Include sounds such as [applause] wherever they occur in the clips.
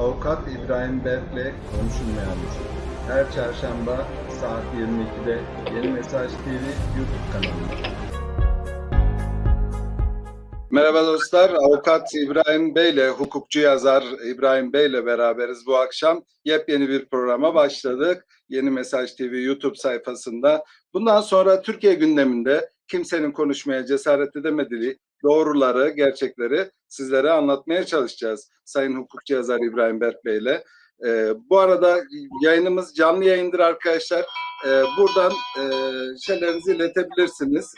Avukat İbrahim Berk'le Konuşulmayanlar. Her çarşamba saat 22'de Yeni Mesaj TV YouTube kanalında. Merhaba dostlar, Avukat İbrahim Bey ile hukukçu yazar İbrahim Bey ile beraberiz bu akşam. Yepyeni bir programa başladık. Yeni Mesaj TV YouTube sayfasında. Bundan sonra Türkiye gündeminde kimsenin konuşmaya cesaret edemediği doğruları, gerçekleri sizlere anlatmaya çalışacağız. Sayın hukukçu yazar İbrahim Berk Bey ile. Ee, bu arada yayınımız canlı yayındır arkadaşlar. Ee, buradan e, şeylerinizi iletebilirsiniz.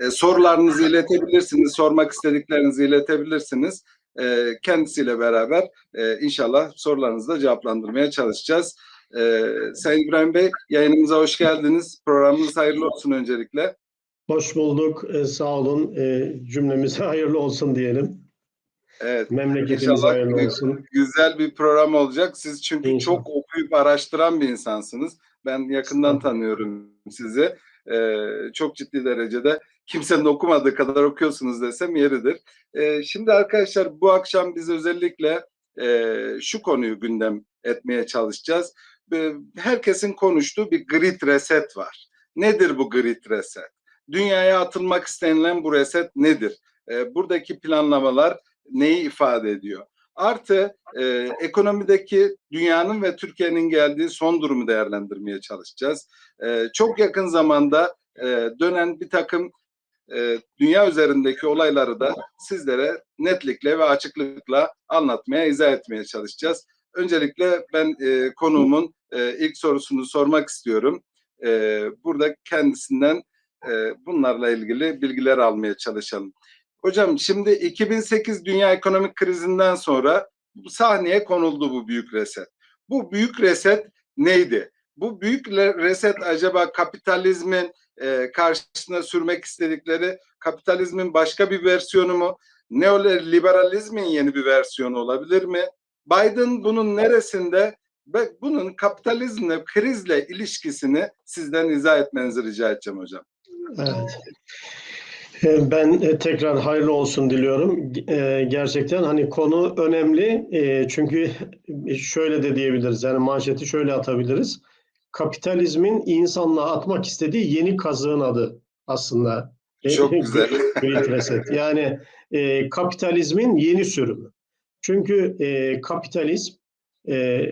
E, sorularınızı iletebilirsiniz, sormak istediklerinizi iletebilirsiniz. E, kendisiyle beraber e, inşallah sorularınızı da cevaplandırmaya çalışacağız. E, Sayın İbrahim Bey yayınımıza hoş geldiniz. Programınız hayırlı olsun öncelikle. Hoş bulduk. Ee, sağ olun. Ee, cümlemize [laughs] hayırlı olsun diyelim. Evet. Memleketimiz İnşallah hayırlı gü- olsun. Güzel bir program olacak. Siz çünkü İnşallah. çok okuyup araştıran bir insansınız. Ben yakından tanıyorum sizi. E, çok ciddi derecede kimsenin okumadığı kadar okuyorsunuz desem yeridir. E, şimdi arkadaşlar bu akşam biz özellikle e, şu konuyu gündem etmeye çalışacağız. E, herkesin konuştuğu bir grid reset var. Nedir bu grid reset? Dünyaya atılmak istenilen bu reset nedir? E, buradaki planlamalar neyi ifade ediyor? Artı e, ekonomideki dünyanın ve Türkiye'nin geldiği son durumu değerlendirmeye çalışacağız. E, çok yakın zamanda e, dönen bir takım e, dünya üzerindeki olayları da sizlere netlikle ve açıklıkla anlatmaya, izah etmeye çalışacağız. Öncelikle ben e, konuğumun e, ilk sorusunu sormak istiyorum. E, burada kendisinden e, bunlarla ilgili bilgiler almaya çalışalım. Hocam şimdi 2008 dünya ekonomik krizinden sonra sahneye konuldu bu büyük reset. Bu büyük reset neydi? Bu büyük reset acaba kapitalizmin e, karşısına sürmek istedikleri kapitalizmin başka bir versiyonu mu? Neoliberalizmin yeni bir versiyonu olabilir mi? Biden bunun neresinde ve bunun kapitalizmle, krizle ilişkisini sizden izah etmenizi rica edeceğim hocam. Evet. Ee, Ben e, tekrar hayırlı olsun diliyorum. Ee, Gerçekten hani konu önemli. Ee, Çünkü şöyle de diyebiliriz. Yani manşeti şöyle atabiliriz. Kapitalizmin insanlığa atmak istediği yeni kazığın adı aslında. Çok [laughs] güzel. [laughs] Yani e, kapitalizmin yeni sürümü. Çünkü e, kapitalizm e,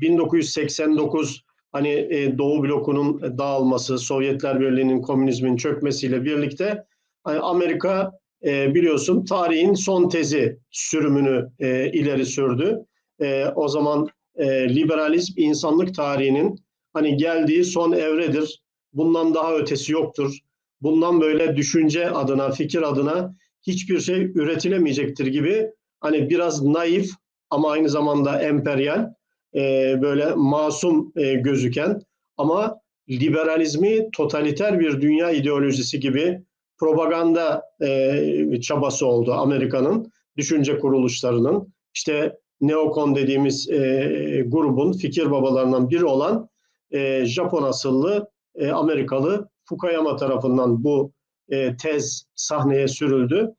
1989 hani e, Doğu blokunun dağılması, Sovyetler Birliği'nin komünizmin çökmesiyle birlikte hani Amerika e, biliyorsun tarihin son tezi sürümünü e, ileri sürdü. E, o zaman e, liberalizm insanlık tarihinin hani geldiği son evredir. Bundan daha ötesi yoktur. Bundan böyle düşünce adına, fikir adına hiçbir şey üretilemeyecektir gibi hani biraz naif ama aynı zamanda emperyal e, böyle masum e, gözüken ama liberalizmi totaliter bir dünya ideolojisi gibi propaganda e, çabası oldu Amerika'nın düşünce kuruluşlarının. İşte neokon dediğimiz e, grubun fikir babalarından biri olan e, Japon asıllı e, Amerikalı Fukuyama tarafından bu e, tez sahneye sürüldü.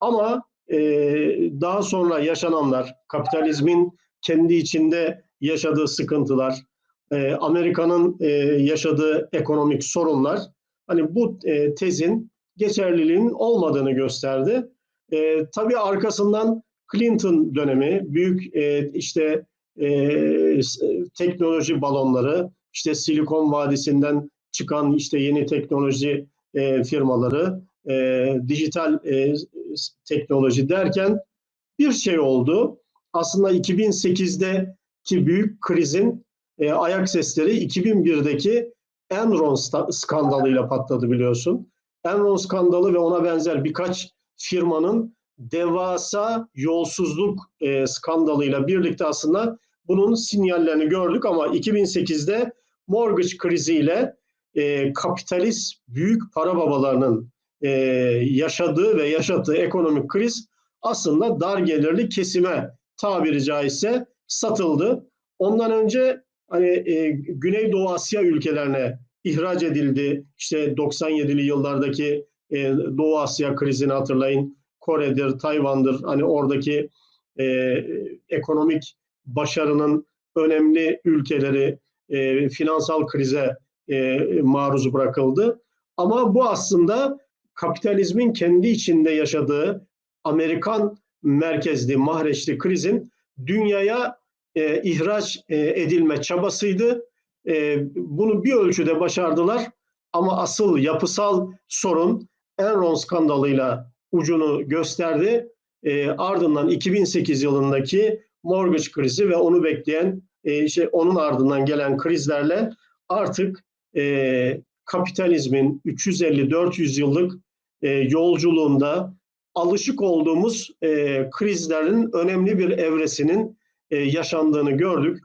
Ama e, daha sonra yaşananlar, kapitalizmin kendi içinde yaşadığı sıkıntılar, e, Amerika'nın e, yaşadığı ekonomik sorunlar, hani bu e, tezin geçerliliğinin olmadığını gösterdi. E, tabii arkasından Clinton dönemi, büyük e, işte e, teknoloji balonları, işte Silikon Vadisi'nden çıkan işte yeni teknoloji e, firmaları, e, dijital e, teknoloji derken bir şey oldu. Aslında 2008'deki büyük krizin e, ayak sesleri 2001'deki Enron skandalıyla patladı biliyorsun. Enron skandalı ve ona benzer birkaç firmanın devasa yolsuzluk e, skandalıyla birlikte aslında bunun sinyallerini gördük ama 2008'de mortgage kriziyle e, kapitalist büyük para babalarının e, yaşadığı ve yaşattığı ekonomik kriz aslında dar gelirli kesime tabiri caizse satıldı. Ondan önce hani e, Güneydoğu Asya ülkelerine ihraç edildi. İşte 97'li yıllardaki e, Doğu Asya krizini hatırlayın. Kore'dir, Tayvan'dır. Hani oradaki e, ekonomik başarının önemli ülkeleri e, finansal krize e, maruz bırakıldı. Ama bu aslında kapitalizmin kendi içinde yaşadığı Amerikan merkezli mahreçli krizin dünyaya e, ihraç e, edilme çabasıydı. E, bunu bir ölçüde başardılar ama asıl yapısal sorun Enron skandalıyla ucunu gösterdi. E, ardından 2008 yılındaki mortgage krizi ve onu bekleyen e, şey onun ardından gelen krizlerle artık e, kapitalizmin 350-400 yıllık e, yolculuğunda alışık olduğumuz e, krizlerin önemli bir evresinin e, yaşandığını gördük.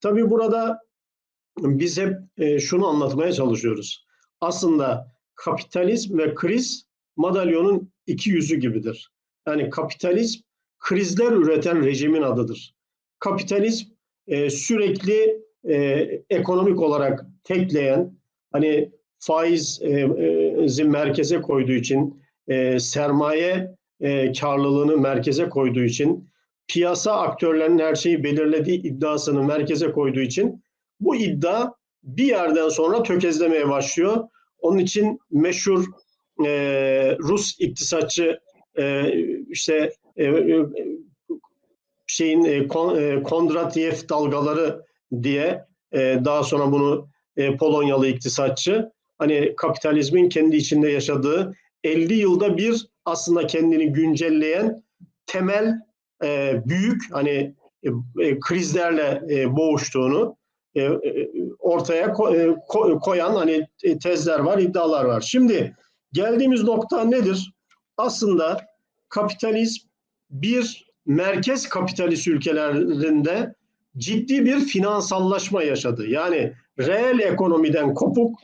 Tabii burada biz hep e, şunu anlatmaya çalışıyoruz. Aslında kapitalizm ve kriz madalyonun iki yüzü gibidir. Yani kapitalizm krizler üreten rejimin adıdır. Kapitalizm e, sürekli e, ekonomik olarak tekleyen, hani faiz e, e, merkeze koyduğu için, e, sermaye e, karlılığını merkeze koyduğu için, piyasa aktörlerinin her şeyi belirlediği iddiasını merkeze koyduğu için bu iddia bir yerden sonra tökezlemeye başlıyor. Onun için meşhur e, Rus iktisatçı e, işte e, e, şeyin e, Kon, e, Kondratyev dalgaları diye e, daha sonra bunu e, Polonyalı iktisatçı hani kapitalizmin kendi içinde yaşadığı 50 yılda bir aslında kendini güncelleyen temel e, büyük hani e, e, krizlerle e, boğuştuğunu e, e, ortaya ko, e, ko, koyan hani e, tezler var, iddialar var. Şimdi geldiğimiz nokta nedir? Aslında kapitalizm bir merkez kapitalist ülkelerinde ciddi bir finansallaşma yaşadı. Yani reel ekonomiden kopuk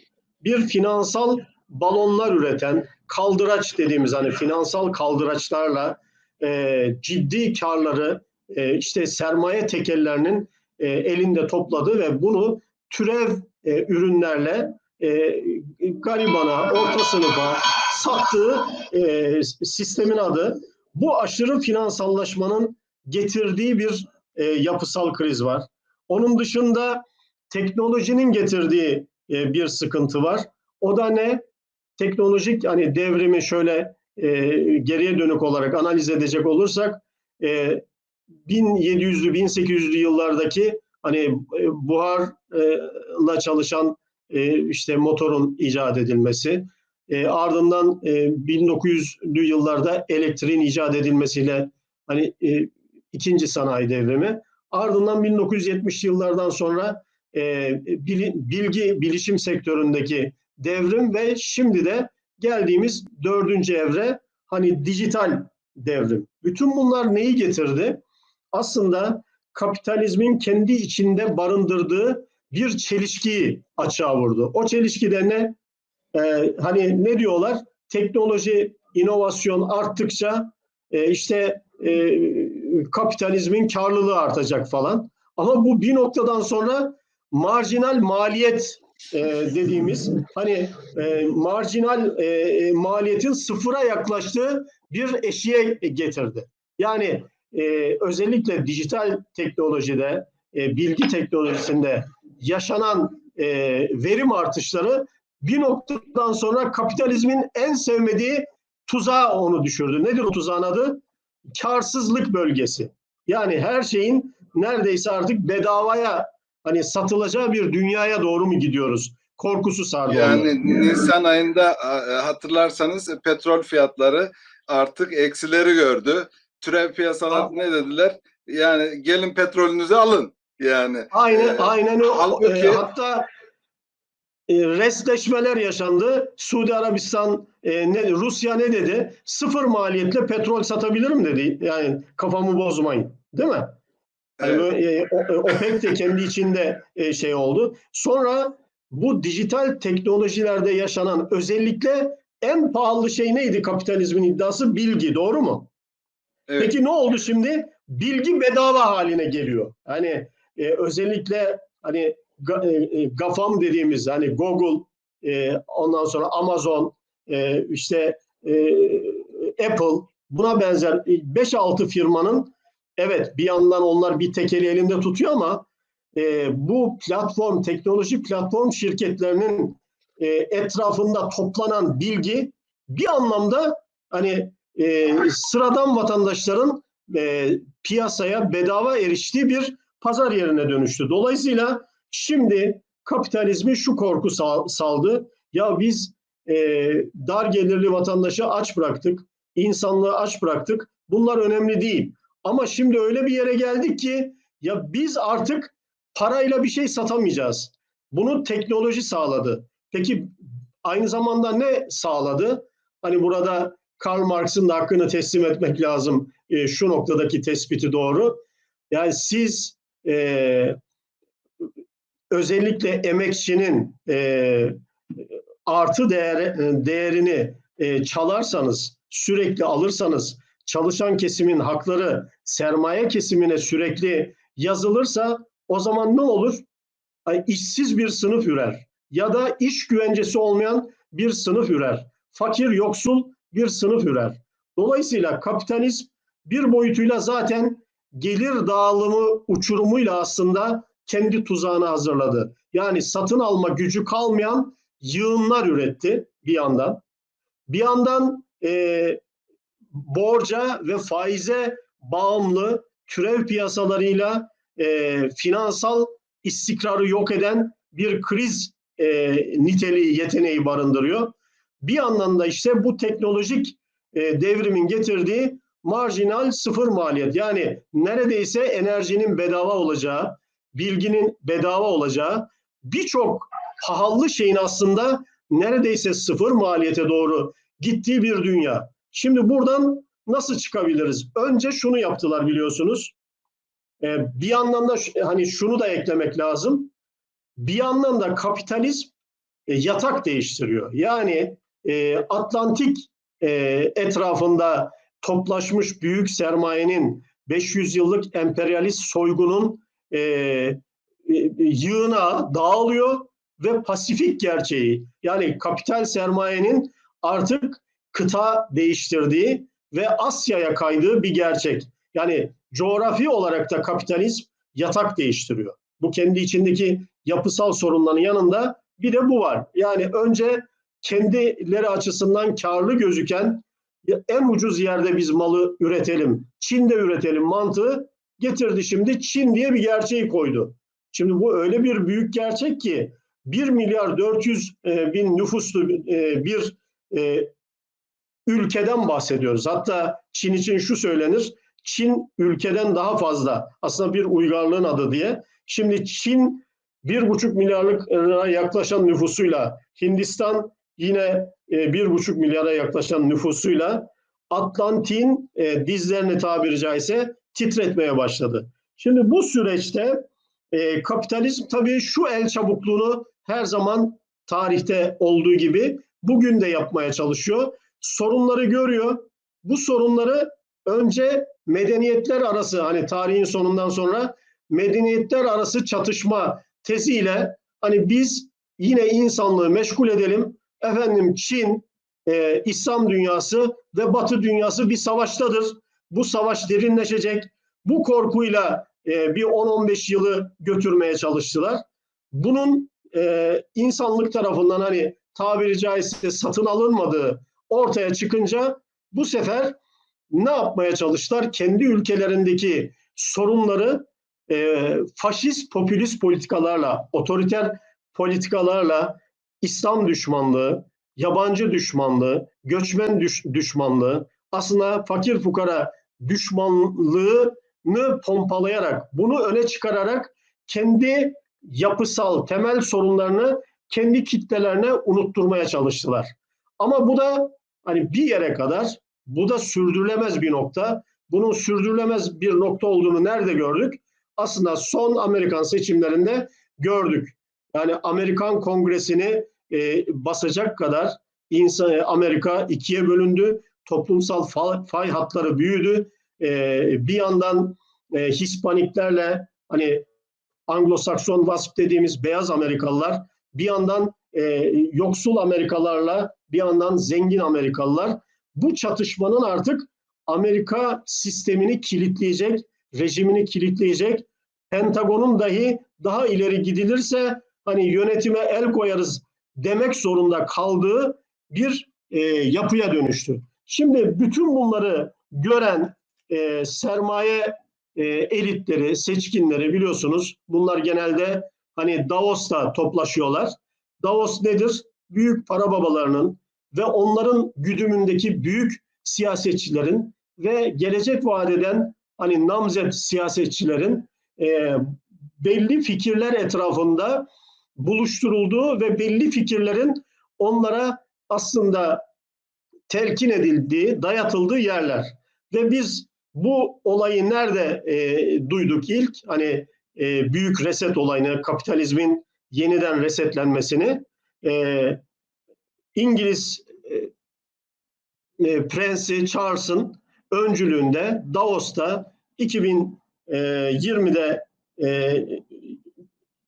bir finansal balonlar üreten kaldıraç dediğimiz hani finansal kaldıraçlarla e, ciddi karları e, işte sermaye tekellerinin e, elinde topladı ve bunu türev e, ürünlerle e, garibana, orta sınıfa sattığı e, sistemin adı. Bu aşırı finansallaşmanın getirdiği bir e, yapısal kriz var. Onun dışında teknolojinin getirdiği e, bir sıkıntı var. O da ne? Teknolojik hani devrimi şöyle e, geriye dönük olarak analiz edecek olursak e, 1700'lü 1800'lü yıllardaki hani e, buharla çalışan e, işte motorun icat edilmesi, e, ardından e, 1900'lü yıllarda elektriğin icat edilmesiyle hani e, ikinci sanayi devrimi, ardından 1970'li yıllardan sonra e, bilgi bilişim sektöründeki devrim ve şimdi de geldiğimiz dördüncü evre hani dijital devrim. Bütün bunlar neyi getirdi? Aslında kapitalizmin kendi içinde barındırdığı bir çelişkiyi açığa vurdu. O çelişkide ne? Ee, hani ne diyorlar? Teknoloji, inovasyon arttıkça e, işte e, kapitalizmin karlılığı artacak falan. Ama bu bir noktadan sonra marjinal maliyet e, dediğimiz hani e, marjinal e, maliyetin sıfıra yaklaştığı bir eşiğe getirdi. Yani e, özellikle dijital teknolojide, e, bilgi teknolojisinde yaşanan e, verim artışları bir noktadan sonra kapitalizmin en sevmediği tuzağa onu düşürdü. Nedir o tuzağın adı? Karsızlık bölgesi. Yani her şeyin neredeyse artık bedavaya hani satılacağı bir dünyaya doğru mu gidiyoruz? Korkusu sardı Yani onu. Nisan ayında e, hatırlarsanız e, petrol fiyatları artık eksileri gördü. Türev piyasalar Ha. ne dediler? Yani gelin petrolünüzü alın. Yani Aynen, Ee, aynen o. halbuki- e, hatta e, restleşmeler yaşandı. Suudi Arabistan, e, ne, Rusya ne dedi? Sıfır maliyetle petrol satabilirim dedi. Yani kafamı bozmayın. Değil mi? Evet. e, e, OPEC de kendi içinde e, şey oldu. Sonra bu dijital teknolojilerde yaşanan özellikle en pahalı şey neydi kapitalizmin iddiası? Bilgi. Doğru mu? evet. Peki ne oldu şimdi? Bilgi bedava haline geliyor. Hani e, özellikle hani ga- e, e, GAFAM dediğimiz hani Google, e, ondan sonra Amazon, e, işte e, Apple buna benzer 5-6 firmanın evet bir yandan onlar bir tekeli elinde tutuyor ama e, bu platform, teknoloji platform şirketlerinin e, etrafında toplanan bilgi bir anlamda hani e, sıradan vatandaşların e, piyasaya bedava eriştiği bir pazar yerine dönüştü. Dolayısıyla şimdi kapitalizmi şu korku sal- saldı. Ya biz e, dar gelirli vatandaşı aç bıraktık, insanlığı aç bıraktık. Bunlar önemli değil. Ama şimdi öyle bir yere geldik ki ya biz artık parayla bir şey satamayacağız. Bunu teknoloji sağladı. Peki aynı zamanda ne sağladı? Hani burada Karl Marx'ın da hakkını teslim etmek lazım. E, şu noktadaki tespiti doğru. Yani siz e, özellikle emekçinin e, artı değer, değerini e, çalarsanız, sürekli alırsanız, çalışan kesimin hakları sermaye kesimine sürekli yazılırsa o zaman ne olur? Ay, işsiz bir sınıf ürer ya da iş güvencesi olmayan bir sınıf ürer. Fakir, yoksul bir sınıf ürer. Dolayısıyla kapitalizm bir boyutuyla zaten gelir dağılımı uçurumuyla aslında kendi tuzağını hazırladı. Yani satın alma gücü kalmayan yığınlar üretti bir yandan. Bir yandan e, borca ve faize bağımlı türev piyasalarıyla e, finansal istikrarı yok eden bir kriz e, niteliği, yeteneği barındırıyor. Bir yandan da işte bu teknolojik e, devrimin getirdiği marjinal sıfır maliyet. Yani neredeyse enerjinin bedava olacağı, bilginin bedava olacağı, birçok pahalı şeyin aslında neredeyse sıfır maliyete doğru gittiği bir dünya. Şimdi buradan nasıl çıkabiliriz? Önce şunu yaptılar biliyorsunuz. Ee, bir yandan da hani şunu da eklemek lazım. Bir yandan da kapitalizm e, yatak değiştiriyor. Yani e, Atlantik e, etrafında toplaşmış büyük sermayenin 500 yıllık emperyalist soygunun e, e, yığına dağılıyor ve Pasifik gerçeği yani kapital sermayenin artık kıta değiştirdiği ve Asya'ya kaydığı bir gerçek. Yani coğrafi olarak da kapitalizm yatak değiştiriyor. Bu kendi içindeki yapısal sorunların yanında bir de bu var. Yani önce kendileri açısından karlı gözüken en ucuz yerde biz malı üretelim, Çin'de üretelim mantığı getirdi şimdi Çin diye bir gerçeği koydu. Şimdi bu öyle bir büyük gerçek ki 1 milyar 400 e, bin nüfuslu e, bir e, ülkeden bahsediyoruz. Hatta Çin için şu söylenir, Çin ülkeden daha fazla aslında bir uygarlığın adı diye. Şimdi Çin bir buçuk milyarlık yaklaşan nüfusuyla Hindistan yine bir buçuk milyara yaklaşan nüfusuyla Atlantik'in e, dizlerini tabiri caizse titretmeye başladı. Şimdi bu süreçte e, kapitalizm tabii şu el çabukluğunu her zaman tarihte olduğu gibi bugün de yapmaya çalışıyor. Sorunları görüyor. Bu sorunları önce medeniyetler arası hani tarihin sonundan sonra medeniyetler arası çatışma teziyle hani biz yine insanlığı meşgul edelim. Efendim Çin, e, İslam dünyası ve Batı dünyası bir savaştadır. Bu savaş derinleşecek. Bu korkuyla e, bir 10-15 yılı götürmeye çalıştılar. Bunun e, insanlık tarafından hani tabiri caizse satın alınmadığı ortaya çıkınca bu sefer ne yapmaya çalıştılar? Kendi ülkelerindeki sorunları e, faşist popülist politikalarla, otoriter politikalarla İslam düşmanlığı, yabancı düşmanlığı, göçmen düş, düşmanlığı, aslında fakir fukara düşmanlığını pompalayarak, bunu öne çıkararak kendi yapısal temel sorunlarını kendi kitlelerine unutturmaya çalıştılar. Ama bu da hani bir yere kadar bu da sürdürülemez bir nokta. Bunun sürdürülemez bir nokta olduğunu nerede gördük? Aslında son Amerikan seçimlerinde gördük. Yani Amerikan Kongresi'ni e, basacak kadar insan Amerika ikiye bölündü. Toplumsal fay, fay hatları büyüdü. E, bir yandan e, Hispaniklerle hani Anglo-Sakson Wasp dediğimiz beyaz Amerikalılar bir yandan e, yoksul Amerikalılarla bir yandan zengin Amerikalılar bu çatışmanın artık Amerika sistemini kilitleyecek, rejimini kilitleyecek. Pentagon'un dahi daha ileri gidilirse hani yönetime el koyarız demek zorunda kaldığı bir e, yapıya dönüştü. Şimdi bütün bunları gören e, sermaye e, elitleri, seçkinleri biliyorsunuz bunlar genelde hani Davos'ta toplaşıyorlar. Davos nedir? Büyük para babalarının ve onların güdümündeki büyük siyasetçilerin ve gelecek vadeden hani namzet siyasetçilerin e, belli fikirler etrafında buluşturulduğu ve belli fikirlerin onlara aslında telkin edildiği, dayatıldığı yerler. Ve biz bu olayı nerede e, duyduk ilk? Hani e, büyük reset olayını, kapitalizmin yeniden resetlenmesini e, İngiliz e, e, Prensi Charles'ın öncülüğünde Davos'ta 2020'de e,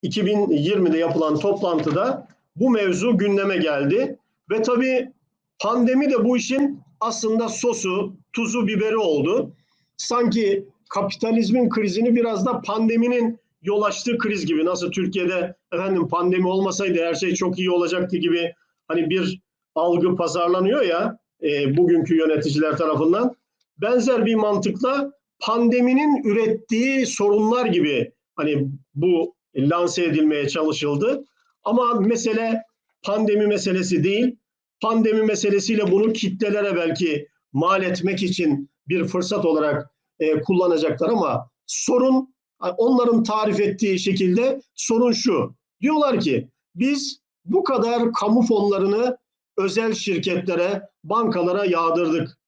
2020'de yapılan toplantıda bu mevzu gündeme geldi ve tabii pandemi de bu işin aslında sosu, tuzu, biberi oldu. Sanki kapitalizmin krizini biraz da pandeminin yol açtığı kriz gibi nasıl Türkiye'de efendim pandemi olmasaydı her şey çok iyi olacaktı gibi hani bir algı pazarlanıyor ya e, bugünkü yöneticiler tarafından benzer bir mantıkla pandeminin ürettiği sorunlar gibi hani bu lanse edilmeye çalışıldı. Ama mesele pandemi meselesi değil. Pandemi meselesiyle bunu kitlelere belki mal etmek için bir fırsat olarak e, kullanacaklar ama sorun onların tarif ettiği şekilde sorun şu. Diyorlar ki biz bu kadar kamu fonlarını özel şirketlere, bankalara yağdırdık.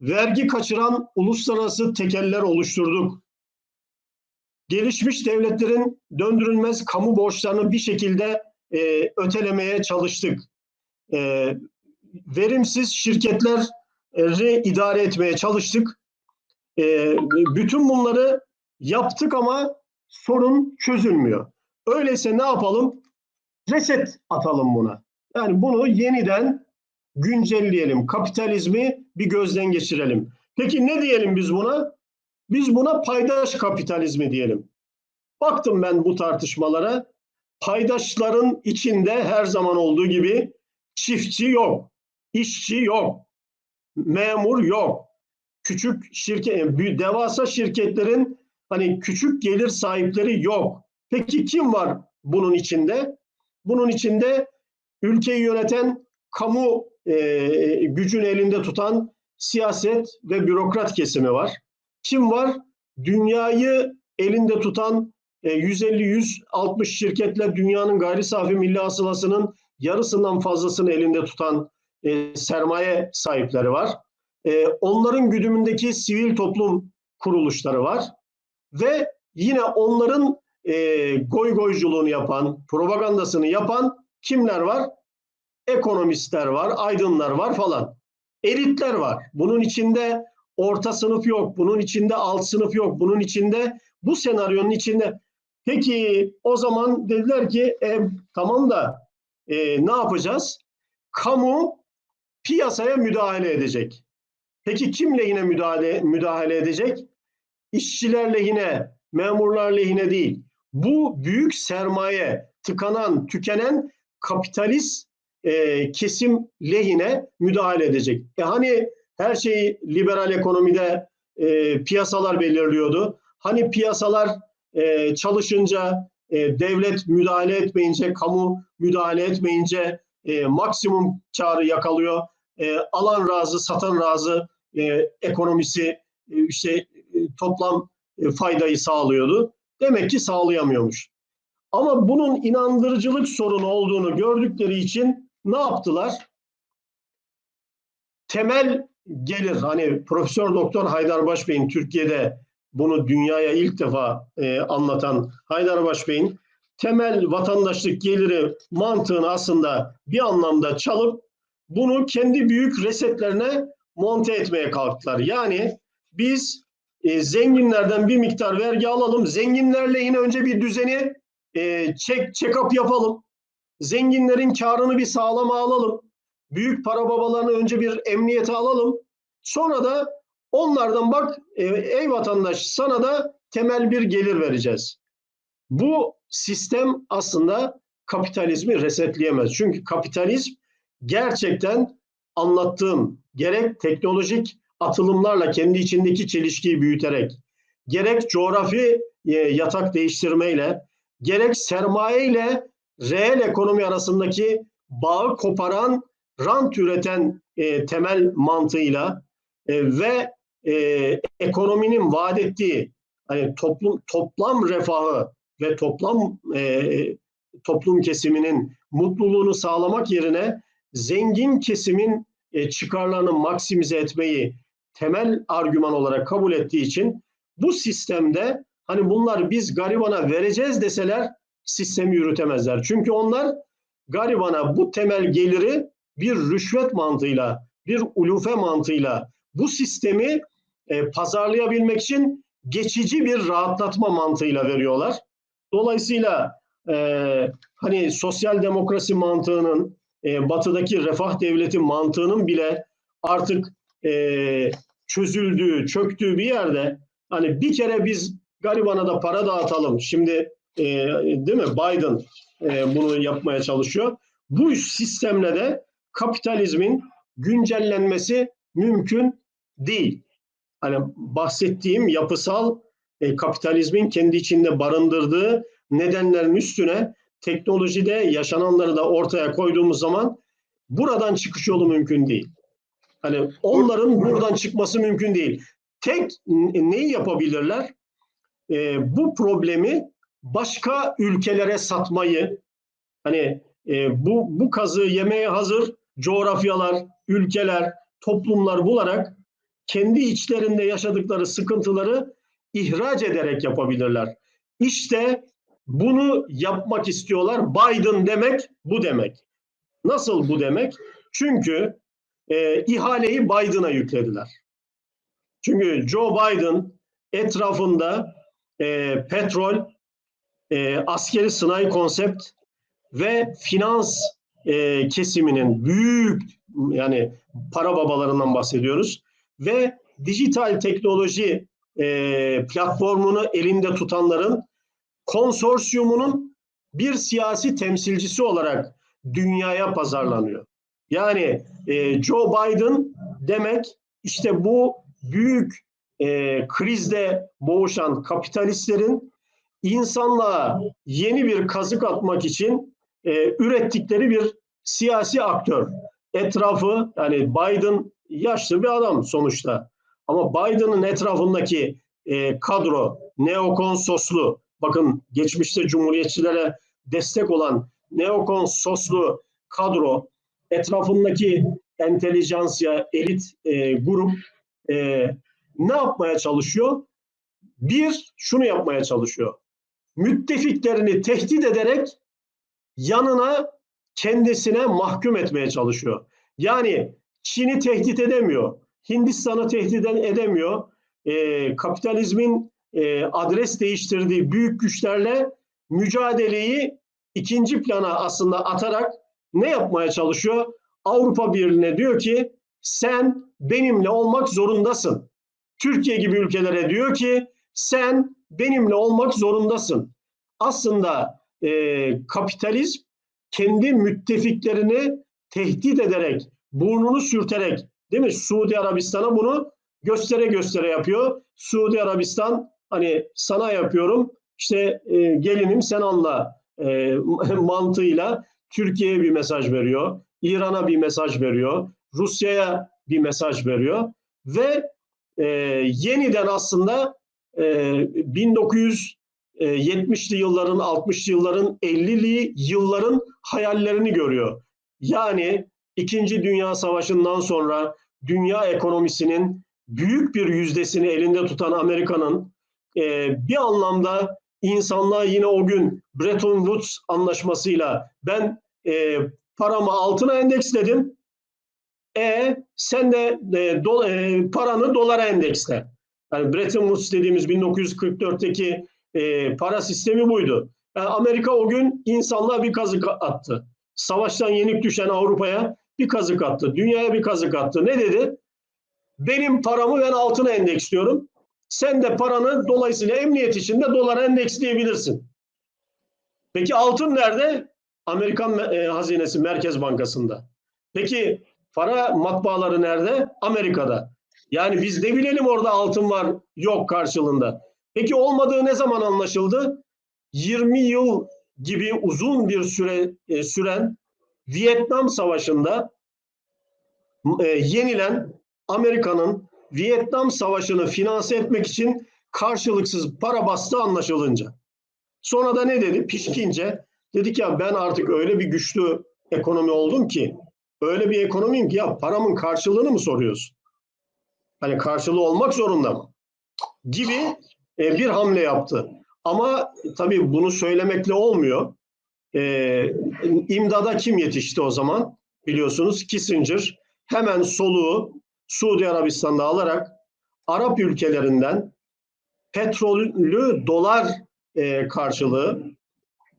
Vergi kaçıran uluslararası tekeller oluşturduk. Gelişmiş devletlerin döndürülmez kamu borçlarını bir şekilde e, ötelemeye çalıştık. E, verimsiz şirketleri idare etmeye çalıştık. E, bütün bunları yaptık ama sorun çözülmüyor. Öyleyse ne yapalım? Reset atalım buna. Yani bunu yeniden güncelleyelim. Kapitalizmi bir gözden geçirelim. Peki ne diyelim biz buna? Biz buna paydaş kapitalizmi diyelim. Baktım ben bu tartışmalara. Paydaşların içinde her zaman olduğu gibi çiftçi yok, işçi yok, memur yok. Küçük şirket, devasa şirketlerin hani küçük gelir sahipleri yok. Peki kim var bunun içinde? Bunun içinde ülkeyi yöneten kamu e, gücün elinde tutan siyaset ve bürokrat kesimi var. Kim var? Dünyayı elinde tutan e, 150-160 şirketle dünyanın gayri safi milli hasılasının yarısından fazlasını elinde tutan e, sermaye sahipleri var. E, onların güdümündeki sivil toplum kuruluşları var. Ve yine onların e, goy goyculuğunu yapan, propagandasını yapan kimler var? Ekonomistler var, aydınlar var falan. Elitler var. Bunun içinde orta sınıf yok, bunun içinde alt sınıf yok, bunun içinde bu senaryonun içinde. Peki o zaman dediler ki e, tamam da e, ne yapacağız? Kamu piyasaya müdahale edecek. Peki kim lehine müdahale, müdahale edecek? İşçiler lehine, memurlar lehine değil. Bu büyük sermaye, tıkanan, tükenen kapitalist e, kesim lehine müdahale edecek. E hani her şeyi liberal ekonomide e, piyasalar belirliyordu. Hani piyasalar e, çalışınca, e, devlet müdahale etmeyince, kamu müdahale etmeyince e, maksimum karı yakalıyor. E, alan razı, satan razı e, ekonomisi e, işte toplam e, faydayı sağlıyordu. Demek ki sağlayamıyormuş. Ama bunun inandırıcılık sorunu olduğunu gördükleri için ne yaptılar? Temel gelir hani Profesör Doktor Haydar Başbey'in Türkiye'de bunu dünyaya ilk defa e, anlatan Haydar Başbey'in temel vatandaşlık geliri mantığını aslında bir anlamda çalıp bunu kendi büyük resetlerine monte etmeye kalktılar. Yani biz e, zenginlerden bir miktar vergi alalım. Zenginlerle yine önce bir düzeni e, check, check up yapalım. Zenginlerin karını bir sağlama alalım. Büyük para babalarını önce bir emniyete alalım. Sonra da Onlardan bak e, ey vatandaş sana da temel bir gelir vereceğiz. Bu sistem aslında kapitalizmi resetleyemez. Çünkü kapitalizm gerçekten anlattığım gerek teknolojik atılımlarla kendi içindeki çelişkiyi büyüterek, gerek coğrafi e, yatak değiştirmeyle, gerek sermaye ile reel ekonomi arasındaki bağı koparan, rant üreten e, temel mantığıyla e, ve e, ekonominin vaat ettiği hani toplum toplam refahı ve toplam e, toplum kesiminin mutluluğunu sağlamak yerine zengin kesimin e, çıkarlarını maksimize etmeyi temel argüman olarak kabul ettiği için bu sistemde hani bunlar biz garibana vereceğiz deseler sistemi yürütemezler. Çünkü onlar garibana bu temel geliri bir rüşvet mantığıyla, bir ulufe mantığıyla bu sistemi e, pazarlayabilmek için geçici bir rahatlatma mantığıyla veriyorlar. Dolayısıyla e, hani sosyal demokrasi mantığının, e, batıdaki refah devleti mantığının bile artık e, çözüldüğü, çöktüğü bir yerde hani bir kere biz garibana da para dağıtalım. Şimdi e, değil mi Biden e, bunu yapmaya çalışıyor. Bu sistemle de kapitalizmin güncellenmesi mümkün değil. Hani bahsettiğim yapısal e, kapitalizmin kendi içinde barındırdığı nedenlerin üstüne teknolojide yaşananları da ortaya koyduğumuz zaman buradan çıkış yolu mümkün değil. Hani onların buradan çıkması mümkün değil. Tek neyi yapabilirler? E, bu problemi başka ülkelere satmayı, hani e, bu bu kazığı yemeye hazır coğrafyalar, ülkeler, toplumlar bularak kendi içlerinde yaşadıkları sıkıntıları ihraç ederek yapabilirler. İşte bunu yapmak istiyorlar. Biden demek bu demek. Nasıl bu demek? Çünkü e, ihaleyi Biden'a yüklediler. Çünkü Joe Biden etrafında e, petrol, e, askeri sınai konsept ve finans e, kesiminin büyük yani para babalarından bahsediyoruz ve dijital teknoloji e, platformunu elinde tutanların konsorsiyumunun bir siyasi temsilcisi olarak dünyaya pazarlanıyor. Yani e, Joe Biden demek işte bu büyük e, krizde boğuşan kapitalistlerin insanlığa yeni bir kazık atmak için e, ürettikleri bir siyasi aktör. Etrafı yani Biden yaşlı bir adam sonuçta. Ama Biden'ın etrafındaki e, kadro neokon soslu bakın geçmişte cumhuriyetçilere destek olan neokon soslu kadro etrafındaki entelijansiya elit e, grup e, ne yapmaya çalışıyor? Bir, şunu yapmaya çalışıyor. Müttefiklerini tehdit ederek yanına kendisine mahkum etmeye çalışıyor. Yani Çin'i tehdit edemiyor. Hindistan'ı tehdit edemiyor. E, kapitalizmin e, adres değiştirdiği büyük güçlerle mücadeleyi ikinci plana aslında atarak ne yapmaya çalışıyor? Avrupa Birliği'ne diyor ki sen benimle olmak zorundasın. Türkiye gibi ülkelere diyor ki sen benimle olmak zorundasın. Aslında e, kapitalizm kendi müttefiklerini tehdit ederek, burnunu sürterek, değil mi? Suudi Arabistan'a bunu göstere göstere yapıyor. Suudi Arabistan hani sana yapıyorum, işte e, gelinim sen anla e, [laughs] mantığıyla Türkiye'ye bir mesaj veriyor, İran'a bir mesaj veriyor, Rusya'ya bir mesaj veriyor ve e, yeniden aslında e, 1970'li yılların, 60'lı yılların, 50'li yılların hayallerini görüyor. Yani İkinci Dünya Savaşı'ndan sonra dünya ekonomisinin büyük bir yüzdesini elinde tutan Amerika'nın e, bir anlamda insanlığa yine o gün Bretton Woods anlaşmasıyla ben e, paramı altına endeksledim. E sen de e, do, e, paranı dolara endeksle. Yani Bretton Woods dediğimiz 1944'teki e, para sistemi buydu. Yani Amerika o gün insanlığa bir kazık attı. Savaştan yenik düşen Avrupa'ya bir kazık attı. Dünyaya bir kazık attı. Ne dedi? Benim paramı ben altına endeksliyorum. Sen de paranı dolayısıyla emniyet içinde dolara endeksleyebilirsin. Peki altın nerede? Amerikan e, Hazinesi Merkez Bankası'nda. Peki para matbaaları nerede? Amerika'da. Yani biz ne bilelim orada altın var yok karşılığında. Peki olmadığı ne zaman anlaşıldı? 20 yıl gibi uzun bir süre e, süren Vietnam Savaşı'nda e, yenilen Amerika'nın Vietnam Savaşı'nı finanse etmek için karşılıksız para bastığı anlaşılınca. Sonra da ne dedi? Pişkince dedik ya ben artık öyle bir güçlü ekonomi oldum ki öyle bir ekonomiyim ki ya paramın karşılığını mı soruyorsun? Hani karşılığı olmak zorunda mı? Gibi e, bir hamle yaptı. Ama tabii bunu söylemekle olmuyor. E, imdada kim yetişti o zaman? Biliyorsunuz Kissinger hemen soluğu Suudi Arabistan'da alarak Arap ülkelerinden petrolü dolar e, karşılığı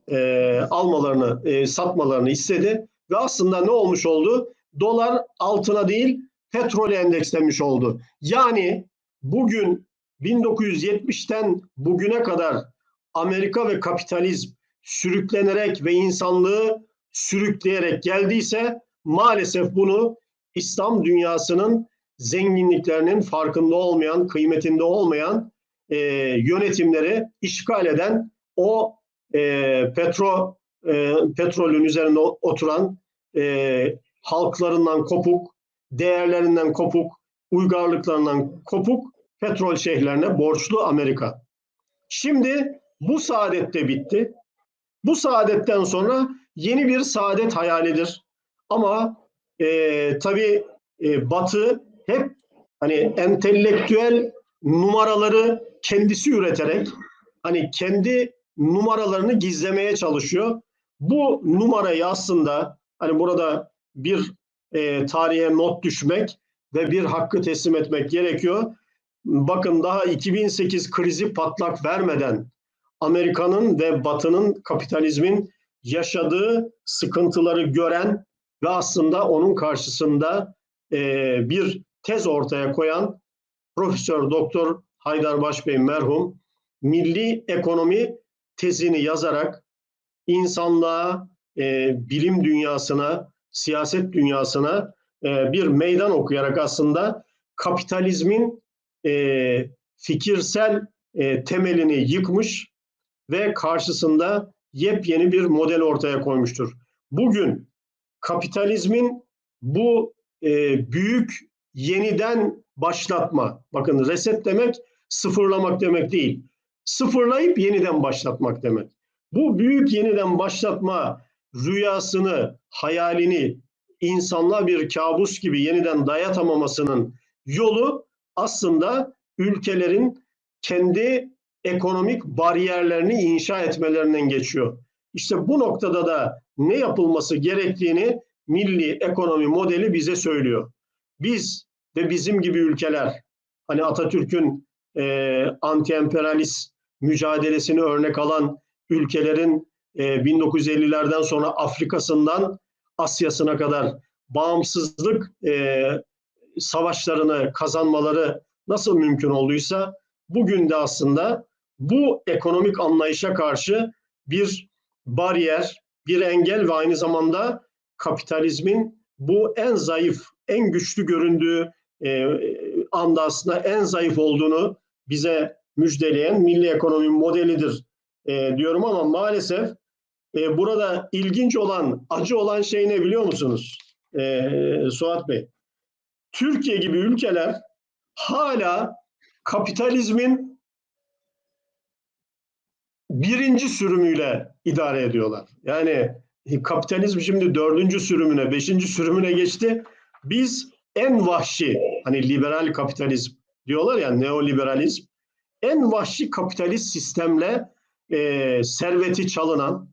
e, almalarını, e, satmalarını istedi ve aslında ne olmuş oldu? Dolar altına değil petrole endekslenmiş oldu. Yani bugün 1970'ten bugüne kadar Amerika ve kapitalizm sürüklenerek ve insanlığı sürükleyerek geldiyse maalesef bunu İslam dünyasının zenginliklerinin farkında olmayan, kıymetinde olmayan e, yönetimleri işgal eden o e, petro e, petrolün üzerinde oturan e, halklarından kopuk, değerlerinden kopuk, uygarlıklarından kopuk petrol şeyhlerine borçlu Amerika. Şimdi bu saadet de bitti. Bu saadetten sonra yeni bir saadet hayalidir. Ama e, tabii e, Batı hep hani entelektüel numaraları kendisi üreterek hani kendi numaralarını gizlemeye çalışıyor. Bu numarayı aslında hani burada bir e, tarihe not düşmek ve bir hakkı teslim etmek gerekiyor. Bakın daha 2008 krizi patlak vermeden Amerika'nın ve Batı'nın kapitalizmin yaşadığı sıkıntıları gören ve aslında onun karşısında e, bir tez ortaya koyan Profesör Doktor Haydar Başbey merhum milli ekonomi tezini yazarak insanlığa, e, bilim dünyasına, siyaset dünyasına e, bir meydan okuyarak aslında kapitalizmin e, fikirsel e, temelini yıkmış ve karşısında yepyeni bir model ortaya koymuştur. Bugün kapitalizmin bu e, büyük yeniden başlatma, bakın reset demek sıfırlamak demek değil, sıfırlayıp yeniden başlatmak demek. Bu büyük yeniden başlatma rüyasını, hayalini insanlığa bir kabus gibi yeniden dayatamamasının yolu aslında ülkelerin kendi ekonomik bariyerlerini inşa etmelerinden geçiyor. İşte bu noktada da ne yapılması gerektiğini milli ekonomi modeli bize söylüyor. Biz ve bizim gibi ülkeler, hani Atatürk'ün e, anti-emperyalist mücadelesini örnek alan ülkelerin e, 1950'lerden sonra Afrika'sından Asya'sına kadar bağımsızlık e, savaşlarını kazanmaları nasıl mümkün olduysa bugün de aslında bu ekonomik anlayışa karşı bir bariyer, bir engel ve aynı zamanda kapitalizmin bu en zayıf, en güçlü göründüğü e, anda aslında en zayıf olduğunu bize müjdeleyen milli ekonomi modelidir e, diyorum ama maalesef e, burada ilginç olan, acı olan şey ne biliyor musunuz e, Suat Bey? Türkiye gibi ülkeler hala kapitalizmin birinci sürümüyle idare ediyorlar. Yani kapitalizm şimdi dördüncü sürümüne, beşinci sürümüne geçti. Biz en vahşi, hani liberal kapitalizm diyorlar ya neoliberalizm, en vahşi kapitalist sistemle e, serveti çalınan,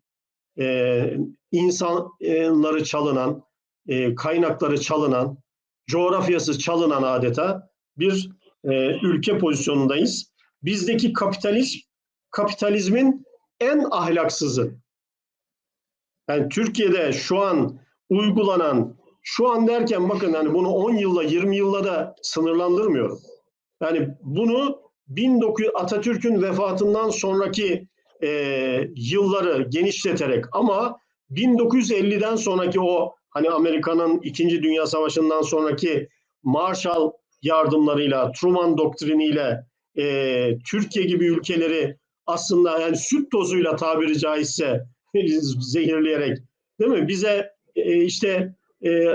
e, insanları çalınan, e, kaynakları çalınan, coğrafyası çalınan adeta bir e, ülke pozisyonundayız. Bizdeki kapitalizm, kapitalizmin en ahlaksızı. Yani Türkiye'de şu an uygulanan şu an derken bakın hani bunu 10 yılla 20 yılla da sınırlandırmıyorum. Yani bunu 1900 Atatürk'ün vefatından sonraki e, yılları genişleterek ama 1950'den sonraki o hani Amerika'nın 2. Dünya Savaşı'ndan sonraki Marshall yardımlarıyla, Truman doktriniyle e, Türkiye gibi ülkeleri aslında yani süt tozuyla tabiri caizse [laughs] zehirleyerek değil mi? Bize e, işte e,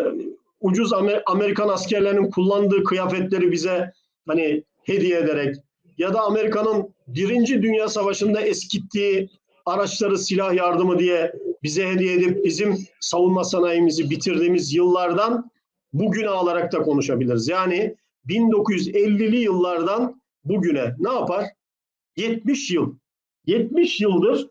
ucuz Amer- Amerikan askerlerinin kullandığı kıyafetleri bize hani hediye ederek ya da Amerika'nın Birinci Dünya Savaşı'nda eskittiği araçları silah yardımı diye bize hediye edip bizim savunma sanayimizi bitirdiğimiz yıllardan bugüne alarak da konuşabiliriz. Yani 1950'li yıllardan bugüne ne yapar? 70 yıl. 70 yıldır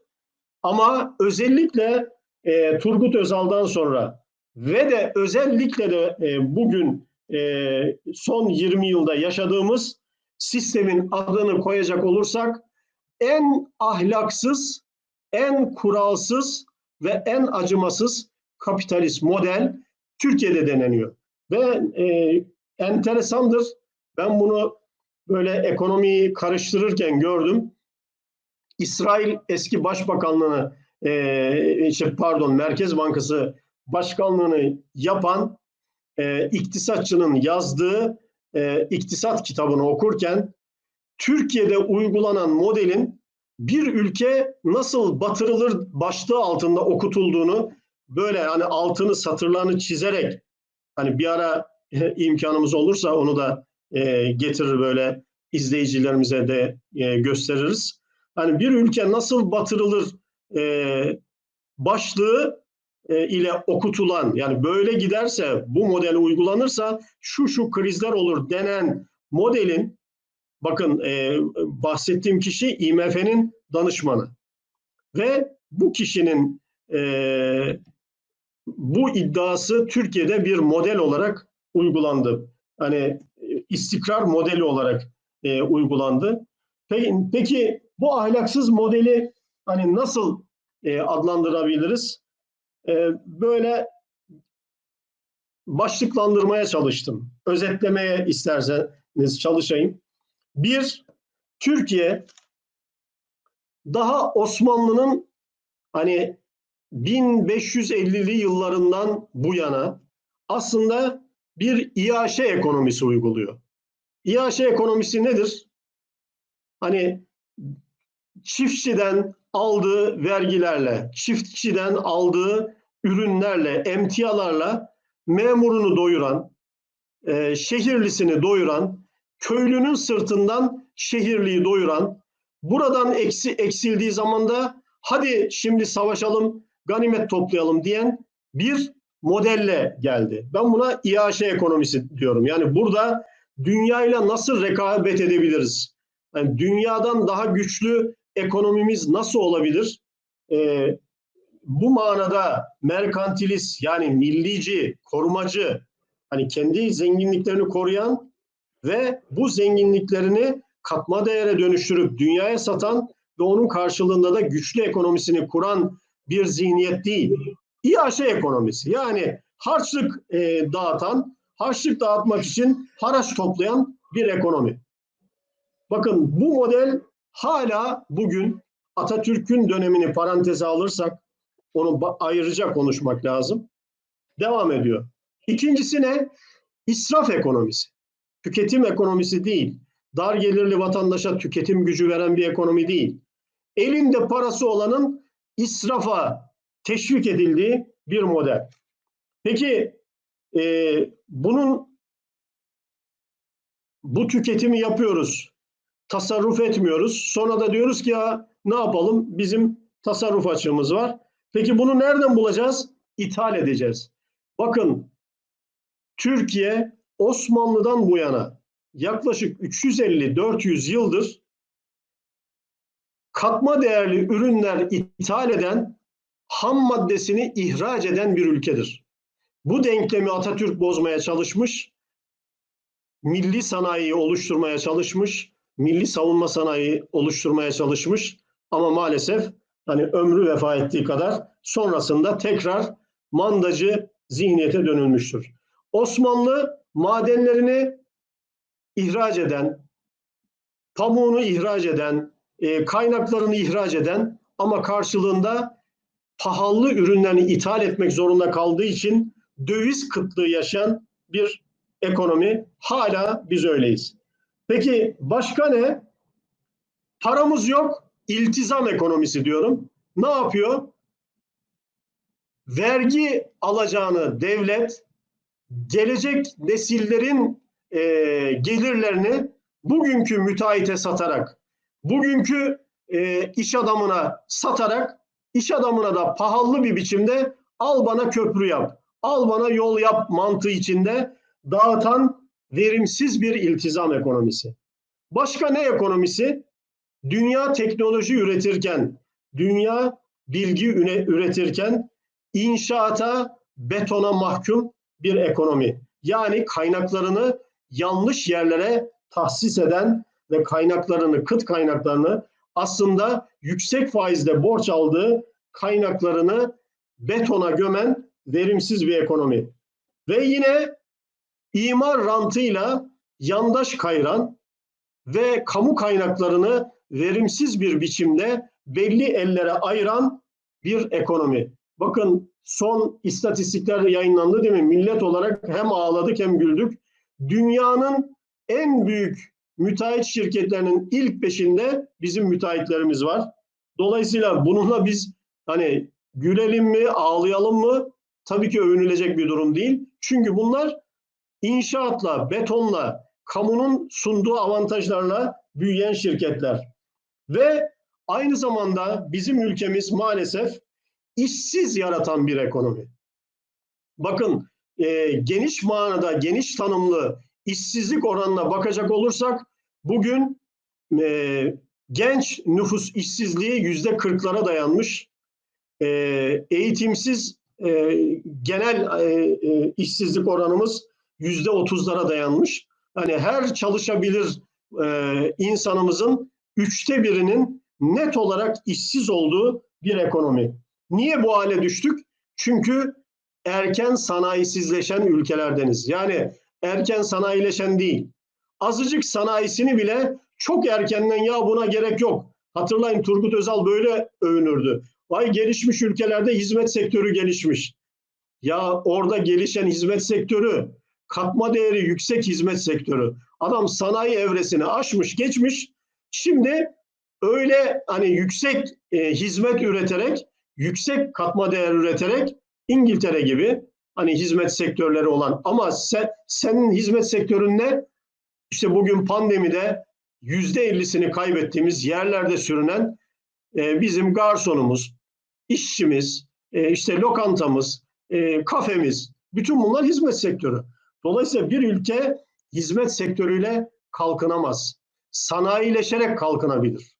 ama özellikle e, Turgut Özal'dan sonra ve de özellikle de e, bugün e, son 20 yılda yaşadığımız sistemin adını koyacak olursak en ahlaksız, en kuralsız ve en acımasız kapitalist model Türkiye'de deneniyor. Ve e, enteresandır. Ben bunu böyle ekonomiyi karıştırırken gördüm. İsrail eski başbakanlığını e, işte pardon Merkez Bankası başkanlığını yapan e, iktisatçının yazdığı e, iktisat kitabını okurken Türkiye'de uygulanan modelin bir ülke nasıl batırılır başlığı altında okutulduğunu böyle hani altını satırlarını çizerek hani bir ara e, imkanımız olursa onu da e, getirir böyle izleyicilerimize de e, gösteririz. Hani bir ülke nasıl batırılır e, başlığı e, ile okutulan yani böyle giderse bu model uygulanırsa şu şu krizler olur denen modelin bakın e, bahsettiğim kişi IMF'nin danışmanı ve bu kişinin e, bu iddiası Türkiye'de bir model olarak uygulandı. Hani e, istikrar modeli olarak e, uygulandı. Peki, peki bu ahlaksız modeli hani nasıl e, adlandırabiliriz? E, böyle başlıklandırmaya çalıştım. Özetlemeye isterseniz çalışayım. Bir, Türkiye daha Osmanlı'nın hani 1550'li yıllarından bu yana aslında bir iaşe ekonomisi uyguluyor. İAŞ ekonomisi nedir? Hani çiftçiden aldığı vergilerle, çiftçiden aldığı ürünlerle, emtialarla memurunu doyuran, e, şehirlisini doyuran, köylünün sırtından şehirliyi doyuran, buradan eksi, eksildiği zaman da hadi şimdi savaşalım, ganimet toplayalım diyen bir modelle geldi. Ben buna İAŞ ekonomisi diyorum. Yani burada dünyayla nasıl rekabet edebiliriz? Yani dünyadan daha güçlü ekonomimiz nasıl olabilir? Ee, bu manada merkantilist yani millici, korumacı, hani kendi zenginliklerini koruyan ve bu zenginliklerini katma değere dönüştürüp dünyaya satan ve onun karşılığında da güçlü ekonomisini kuran bir zihniyet değil. İAŞ ekonomisi yani harçlık e, dağıtan, harçlık dağıtmak için haraç toplayan bir ekonomi. Bakın bu model hala bugün Atatürk'ün dönemini paranteze alırsak onu ayrıca konuşmak lazım. Devam ediyor. İkincisi ne? İsraf ekonomisi. Tüketim ekonomisi değil. Dar gelirli vatandaşa tüketim gücü veren bir ekonomi değil. Elinde parası olanın israfa teşvik edildiği bir model. Peki e, bunun bu tüketimi yapıyoruz. Tasarruf etmiyoruz. Sonra da diyoruz ki ya ne yapalım? Bizim tasarruf açığımız var. Peki bunu nereden bulacağız? İthal edeceğiz. Bakın Türkiye Osmanlı'dan bu yana yaklaşık 350-400 yıldır katma değerli ürünler ithal eden, ham maddesini ihraç eden bir ülkedir. Bu denklemi Atatürk bozmaya çalışmış, milli sanayiyi oluşturmaya çalışmış, milli savunma sanayi oluşturmaya çalışmış ama maalesef hani ömrü vefa ettiği kadar sonrasında tekrar mandacı zihniyete dönülmüştür. Osmanlı madenlerini ihraç eden, pamuğunu ihraç eden, e, kaynaklarını ihraç eden ama karşılığında pahalı ürünlerini ithal etmek zorunda kaldığı için döviz kıtlığı yaşayan bir ekonomi. Hala biz öyleyiz. Peki başka ne? Paramız yok, iltizam ekonomisi diyorum. Ne yapıyor? Vergi alacağını devlet gelecek nesillerin e, gelirlerini bugünkü müteahhite satarak, bugünkü e, iş adamına satarak, iş adamına da pahalı bir biçimde al bana köprü yap, al bana yol yap mantığı içinde dağıtan verimsiz bir iltizam ekonomisi. Başka ne ekonomisi? Dünya teknoloji üretirken, dünya bilgi üretirken inşaata, betona mahkum bir ekonomi. Yani kaynaklarını yanlış yerlere tahsis eden ve kaynaklarını, kıt kaynaklarını aslında yüksek faizle borç aldığı kaynaklarını betona gömen verimsiz bir ekonomi. Ve yine imar rantıyla yandaş kayran ve kamu kaynaklarını verimsiz bir biçimde belli ellere ayıran bir ekonomi. Bakın son istatistikler yayınlandı değil mi? Millet olarak hem ağladık hem güldük. Dünyanın en büyük müteahhit şirketlerinin ilk beşinde bizim müteahhitlerimiz var. Dolayısıyla bununla biz hani gülelim mi, ağlayalım mı? Tabii ki övünülecek bir durum değil. Çünkü bunlar inşaatla, betonla, kamunun sunduğu avantajlarla büyüyen şirketler. Ve aynı zamanda bizim ülkemiz maalesef işsiz yaratan bir ekonomi. Bakın e, geniş manada, geniş tanımlı işsizlik oranına bakacak olursak bugün e, genç nüfus işsizliği yüzde kırklara dayanmış. E, eğitimsiz e, genel e, e, işsizlik oranımız yüzde otuzlara dayanmış. Hani her çalışabilir e, insanımızın üçte birinin net olarak işsiz olduğu bir ekonomi. Niye bu hale düştük? Çünkü erken sanayisizleşen ülkelerdeniz. Yani erken sanayileşen değil. Azıcık sanayisini bile çok erkenden ya buna gerek yok. Hatırlayın Turgut Özal böyle övünürdü. Vay gelişmiş ülkelerde hizmet sektörü gelişmiş. Ya orada gelişen hizmet sektörü, katma değeri yüksek hizmet sektörü. Adam sanayi evresini aşmış, geçmiş. Şimdi öyle hani yüksek e, hizmet üreterek, yüksek katma değer üreterek İngiltere gibi hani hizmet sektörleri olan ama sen, senin hizmet sektörün ne? İşte bugün pandemide yüzde ellisini kaybettiğimiz yerlerde sürünen e, bizim garsonumuz, işçimiz, e, işte lokantamız, e, kafemiz, bütün bunlar hizmet sektörü. Dolayısıyla bir ülke hizmet sektörüyle kalkınamaz. Sanayileşerek kalkınabilir.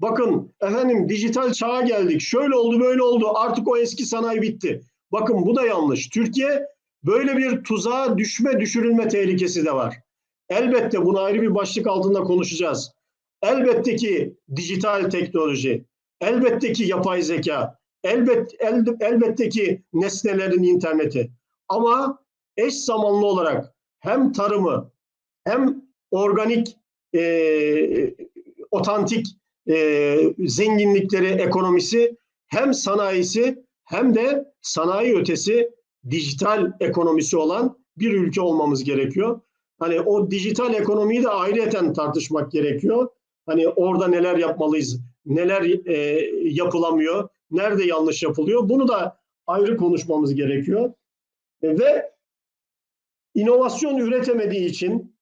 Bakın efendim dijital çağa geldik. Şöyle oldu böyle oldu. Artık o eski sanayi bitti. Bakın bu da yanlış. Türkiye böyle bir tuzağa düşme düşürülme tehlikesi de var. Elbette bunu ayrı bir başlık altında konuşacağız. Elbette ki dijital teknoloji, elbette ki yapay zeka, elbet, el, elbette ki nesnelerin interneti. Ama eş zamanlı olarak hem tarımı hem organik, e, otantik e, zenginlikleri, ekonomisi hem sanayisi hem de sanayi ötesi dijital ekonomisi olan bir ülke olmamız gerekiyor. Hani o dijital ekonomiyi de ayrıyeten tartışmak gerekiyor. Hani orada neler yapmalıyız, neler e, yapılamıyor, nerede yanlış yapılıyor bunu da ayrı konuşmamız gerekiyor. E, ve inovasyon üretemediği için,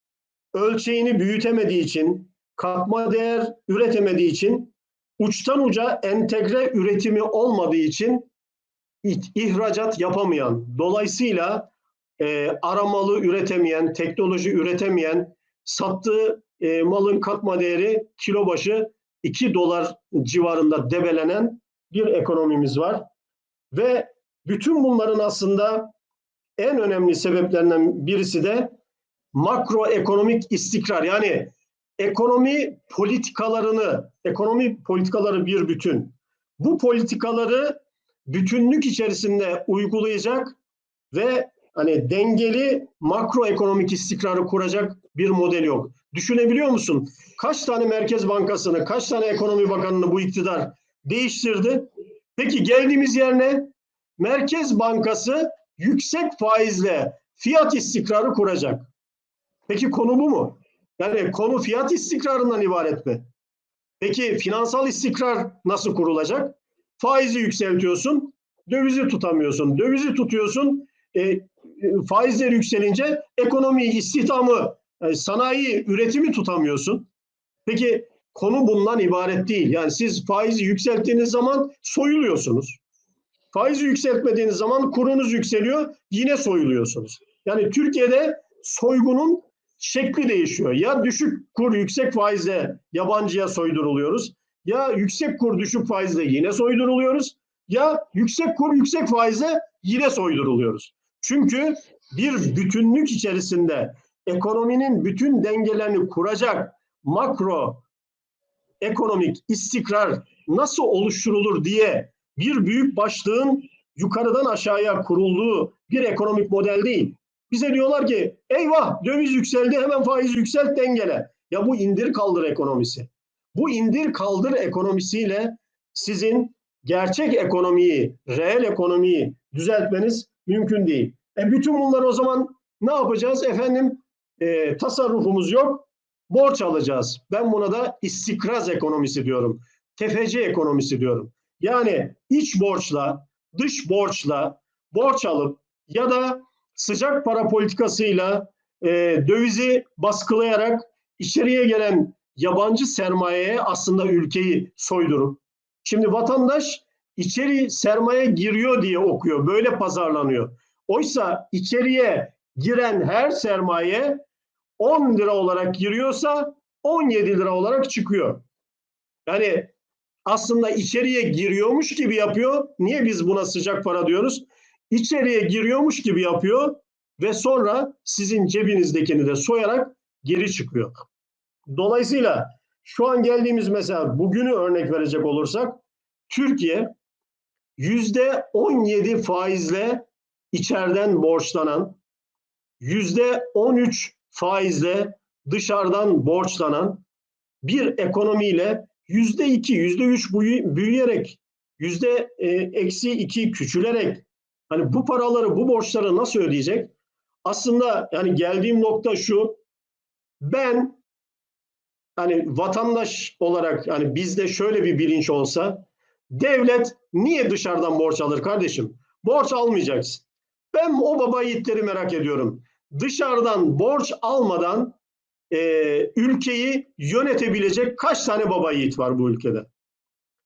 ölçeğini büyütemediği için, katma değer üretemediği için, uçtan uca entegre üretimi olmadığı için ihracat yapamayan, dolayısıyla e, aramalı üretemeyen, teknoloji üretemeyen, sattığı e, malın katma değeri kilo başı 2 dolar civarında debelenen bir ekonomimiz var. Ve bütün bunların aslında en önemli sebeplerinden birisi de makroekonomik istikrar. Yani ekonomi politikalarını, ekonomi politikaları bir bütün. Bu politikaları bütünlük içerisinde uygulayacak ve hani dengeli makroekonomik istikrarı kuracak bir model yok. Düşünebiliyor musun? Kaç tane Merkez Bankası'nı, kaç tane Ekonomi Bakanı'nı bu iktidar değiştirdi? Peki geldiğimiz yer ne? Merkez Bankası yüksek faizle fiyat istikrarı kuracak. Peki konu bu mu? Yani konu fiyat istikrarından ibaret mi? Peki finansal istikrar nasıl kurulacak? Faizi yükseltiyorsun, dövizi tutamıyorsun. Dövizi tutuyorsun, e, e, faizler yükselince ekonomiyi, istihdamı, e, sanayi, üretimi tutamıyorsun. Peki konu bundan ibaret değil. Yani siz faizi yükselttiğiniz zaman soyuluyorsunuz. Faizi yükseltmediğiniz zaman kurunuz yükseliyor, yine soyuluyorsunuz. Yani Türkiye'de soygunun şekli değişiyor. Ya düşük kur yüksek faizle yabancıya soyduruluyoruz. Ya yüksek kur düşük faizle yine soyduruluyoruz. Ya yüksek kur yüksek faizle yine soyduruluyoruz. Çünkü bir bütünlük içerisinde ekonominin bütün dengelerini kuracak makro ekonomik istikrar nasıl oluşturulur diye bir büyük başlığın yukarıdan aşağıya kurulduğu bir ekonomik model değil. Bize diyorlar ki eyvah döviz yükseldi hemen faiz yükselt dengele. Ya bu indir kaldır ekonomisi. Bu indir kaldır ekonomisiyle sizin gerçek ekonomiyi, reel ekonomiyi düzeltmeniz mümkün değil. E bütün bunlar o zaman ne yapacağız? Efendim e, tasarrufumuz yok, borç alacağız. Ben buna da istikraz ekonomisi diyorum. Tefeci ekonomisi diyorum. Yani iç borçla, dış borçla borç alıp ya da sıcak para politikasıyla e, dövizi baskılayarak içeriye gelen yabancı sermayeye aslında ülkeyi soydurup şimdi vatandaş içeri sermaye giriyor diye okuyor. Böyle pazarlanıyor. Oysa içeriye giren her sermaye 10 lira olarak giriyorsa 17 lira olarak çıkıyor. Yani aslında içeriye giriyormuş gibi yapıyor. Niye biz buna sıcak para diyoruz? İçeriye giriyormuş gibi yapıyor ve sonra sizin cebinizdekini de soyarak geri çıkıyor. Dolayısıyla şu an geldiğimiz mesela bugünü örnek verecek olursak Türkiye yüzde 17 faizle içeriden borçlanan, yüzde 13 faizle dışarıdan borçlanan bir ekonomiyle yüzde iki, yüzde üç büyüyerek, yüzde e, eksi iki küçülerek hani bu paraları, bu borçları nasıl ödeyecek? Aslında yani geldiğim nokta şu, ben hani vatandaş olarak hani bizde şöyle bir bilinç olsa, devlet niye dışarıdan borç alır kardeşim? Borç almayacaksın. Ben o baba yiğitleri merak ediyorum. Dışarıdan borç almadan e, ülkeyi yönetebilecek kaç tane baba yiğit var bu ülkede?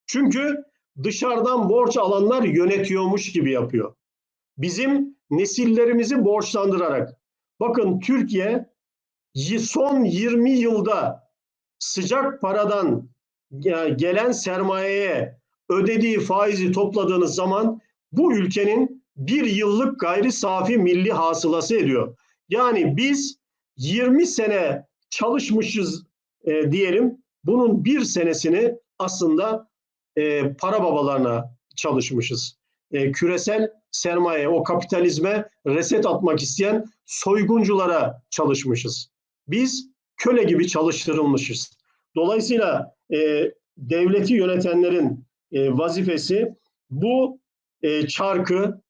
Çünkü dışarıdan borç alanlar yönetiyormuş gibi yapıyor. Bizim nesillerimizi borçlandırarak. Bakın Türkiye son 20 yılda sıcak paradan gelen sermayeye ödediği faizi topladığınız zaman bu ülkenin bir yıllık gayri safi milli hasılası ediyor. Yani biz 20 sene çalışmışız e, diyelim. Bunun bir senesini aslında e, para babalarına çalışmışız. E, küresel sermaye, o kapitalizme reset atmak isteyen soygunculara çalışmışız. Biz köle gibi çalıştırılmışız. Dolayısıyla e, devleti yönetenlerin e, vazifesi bu e, çarkı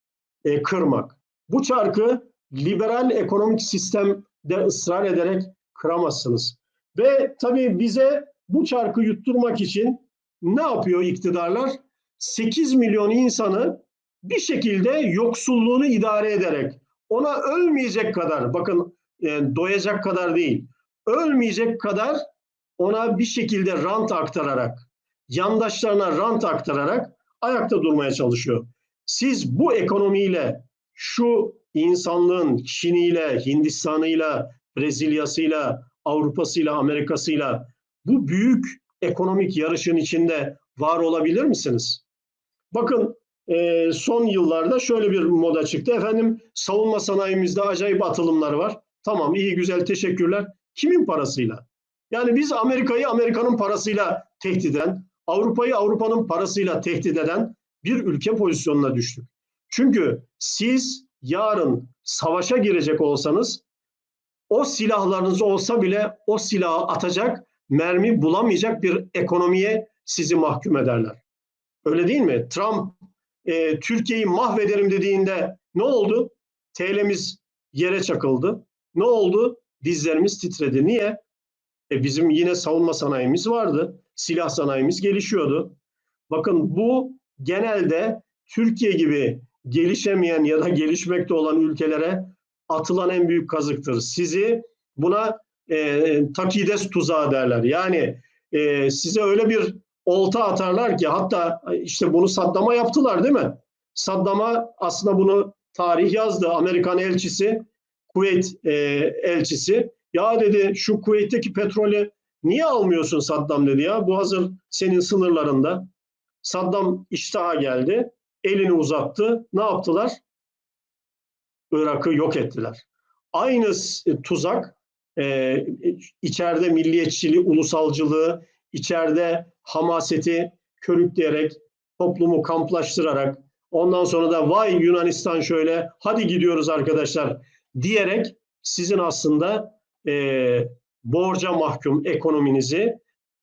e, kırmak. Bu çarkı liberal ekonomik sistemde ısrar ederek kıramazsınız. Ve tabii bize bu çarkı yutturmak için ne yapıyor iktidarlar? 8 milyon insanı bir şekilde yoksulluğunu idare ederek ona ölmeyecek kadar bakın yani doyacak kadar değil ölmeyecek kadar ona bir şekilde rant aktararak yandaşlarına rant aktararak ayakta durmaya çalışıyor. Siz bu ekonomiyle şu insanlığın Çin'iyle, Hindistan'ıyla, Brezilya'sıyla, Avrupa'sıyla, Amerika'sıyla bu büyük ekonomik yarışın içinde var olabilir misiniz? Bakın e, son yıllarda şöyle bir moda çıktı. Efendim savunma sanayimizde acayip atılımlar var. Tamam iyi güzel teşekkürler. Kimin parasıyla? Yani biz Amerika'yı Amerika'nın parasıyla tehdit eden, Avrupa'yı Avrupa'nın parasıyla tehdit eden bir ülke pozisyonuna düştük. Çünkü siz yarın savaşa girecek olsanız o silahlarınız olsa bile o silahı atacak mermi bulamayacak bir ekonomiye sizi mahkum ederler. Öyle değil mi? Trump e, Türkiye'yi mahvederim dediğinde ne oldu? TL'miz yere çakıldı. Ne oldu? Dizlerimiz titredi. Niye? E, bizim yine savunma sanayimiz vardı. Silah sanayimiz gelişiyordu. Bakın bu genelde Türkiye gibi gelişemeyen ya da gelişmekte olan ülkelere atılan en büyük kazıktır. Sizi buna e, takides tuzağı derler. Yani e, size öyle bir olta atarlar ki hatta işte bunu Saddam'a yaptılar değil mi? Saddam'a aslında bunu tarih yazdı. Amerikan elçisi, Kuveyt e, elçisi. Ya dedi şu Kuveyt'teki petrolü niye almıyorsun Saddam dedi ya. Bu hazır senin sınırlarında. Saddam iştaha geldi. Elini uzattı. Ne yaptılar? Irak'ı yok ettiler. Aynı tuzak e, içeride milliyetçiliği, ulusalcılığı, içeride hamaseti körükleyerek, toplumu kamplaştırarak, ondan sonra da vay Yunanistan şöyle, hadi gidiyoruz arkadaşlar diyerek sizin aslında e, borca mahkum ekonominizi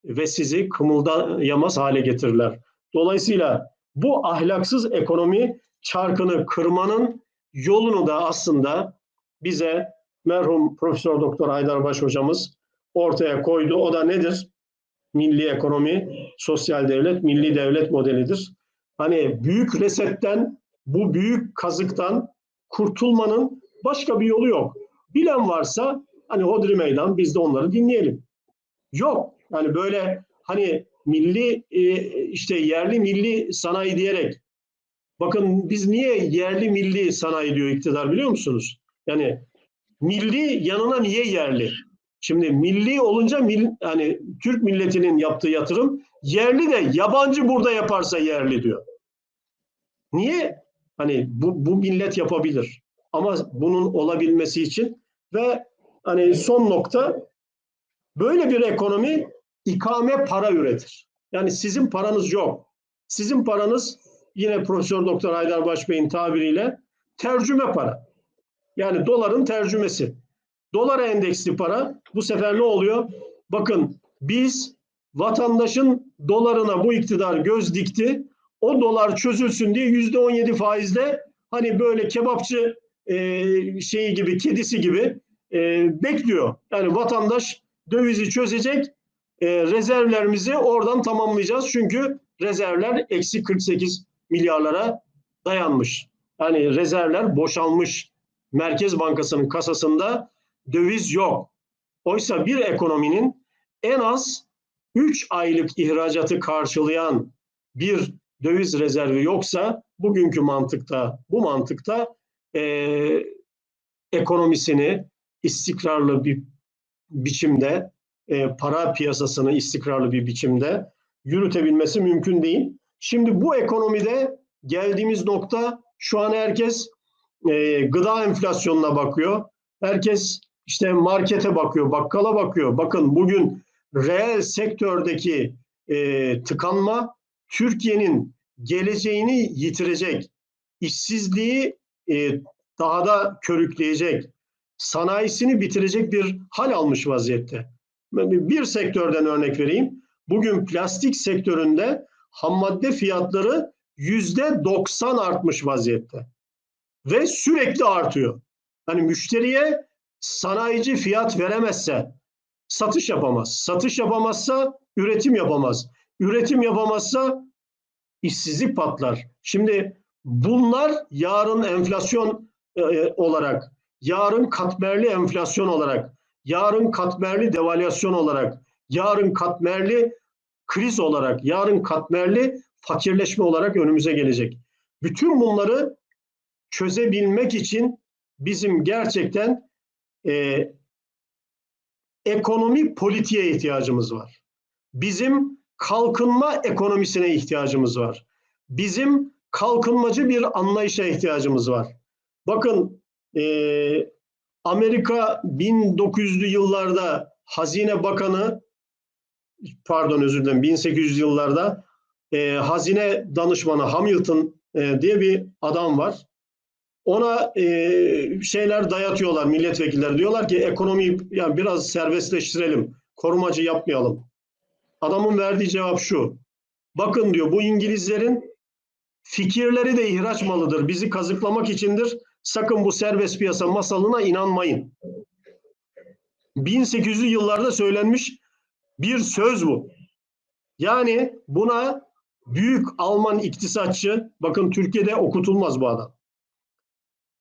ve sizi kımıldayamaz hale getirirler. Dolayısıyla bu ahlaksız ekonomi çarkını kırmanın yolunu da aslında bize merhum Profesör Doktor Haydarbaş hocamız ortaya koydu. O da nedir? Milli ekonomi, sosyal devlet, milli devlet modelidir. Hani büyük resetten, bu büyük kazıktan kurtulmanın başka bir yolu yok. Bilen varsa hani hodri meydan biz de onları dinleyelim. Yok. Yani böyle hani milli işte yerli milli sanayi diyerek bakın biz niye yerli milli sanayi diyor iktidar biliyor musunuz? Yani milli yanına niye yerli? Şimdi milli olunca mil, hani Türk milletinin yaptığı yatırım yerli de yabancı burada yaparsa yerli diyor. Niye? Hani bu, bu millet yapabilir. Ama bunun olabilmesi için ve hani son nokta böyle bir ekonomi ikame para üretir. Yani sizin paranız yok. Sizin paranız yine Profesör Doktor Haydar Başbey'in tabiriyle tercüme para. Yani doların tercümesi. Dolara endeksli para bu sefer ne oluyor? Bakın biz vatandaşın dolarına bu iktidar göz dikti. O dolar çözülsün diye yüzde on yedi faizle hani böyle kebapçı e, şeyi gibi kedisi gibi e, bekliyor. Yani vatandaş dövizi çözecek e, rezervlerimizi oradan tamamlayacağız. Çünkü rezervler eksi 48 milyarlara dayanmış. Yani rezervler boşalmış. Merkez Bankası'nın kasasında döviz yok. Oysa bir ekonominin en az 3 aylık ihracatı karşılayan bir döviz rezervi yoksa bugünkü mantıkta, bu mantıkta e, ekonomisini istikrarlı bir biçimde, e, para piyasasını istikrarlı bir biçimde yürütebilmesi mümkün değil. Şimdi bu ekonomide geldiğimiz nokta şu an herkes e, gıda enflasyonuna bakıyor. Herkes işte markete bakıyor, bakkala bakıyor. Bakın bugün reel sektördeki e, tıkanma Türkiye'nin geleceğini yitirecek, işsizliği e, daha da körükleyecek, sanayisini bitirecek bir hal almış vaziyette. Bir sektörden örnek vereyim. Bugün plastik sektöründe ham madde fiyatları yüzde 90 artmış vaziyette. Ve sürekli artıyor. Hani müşteriye sanayici fiyat veremezse satış yapamaz. Satış yapamazsa üretim yapamaz. Üretim yapamazsa işsizlik patlar. Şimdi bunlar yarın enflasyon e, olarak, yarın katmerli enflasyon olarak, yarın katmerli devalüasyon olarak, yarın katmerli kriz olarak, yarın katmerli fakirleşme olarak önümüze gelecek. Bütün bunları çözebilmek için bizim gerçekten e, ekonomi politiğe ihtiyacımız var. Bizim kalkınma ekonomisine ihtiyacımız var. Bizim kalkınmacı bir anlayışa ihtiyacımız var. Bakın e, Amerika 1900'lü yıllarda Hazine Bakanı pardon özür dilerim 1800 yıllarda e, Hazine Danışmanı Hamilton e, diye bir adam var. ona e, şeyler dayatıyorlar milletvekilleri. Diyorlar ki ekonomiyi yani biraz serbestleştirelim. Korumacı yapmayalım. Adamın verdiği cevap şu. Bakın diyor bu İngilizlerin fikirleri de ihraç malıdır. Bizi kazıklamak içindir. Sakın bu serbest piyasa masalına inanmayın. 1800'lü yıllarda söylenmiş bir söz bu. Yani buna büyük Alman iktisatçı, bakın Türkiye'de okutulmaz bu adam.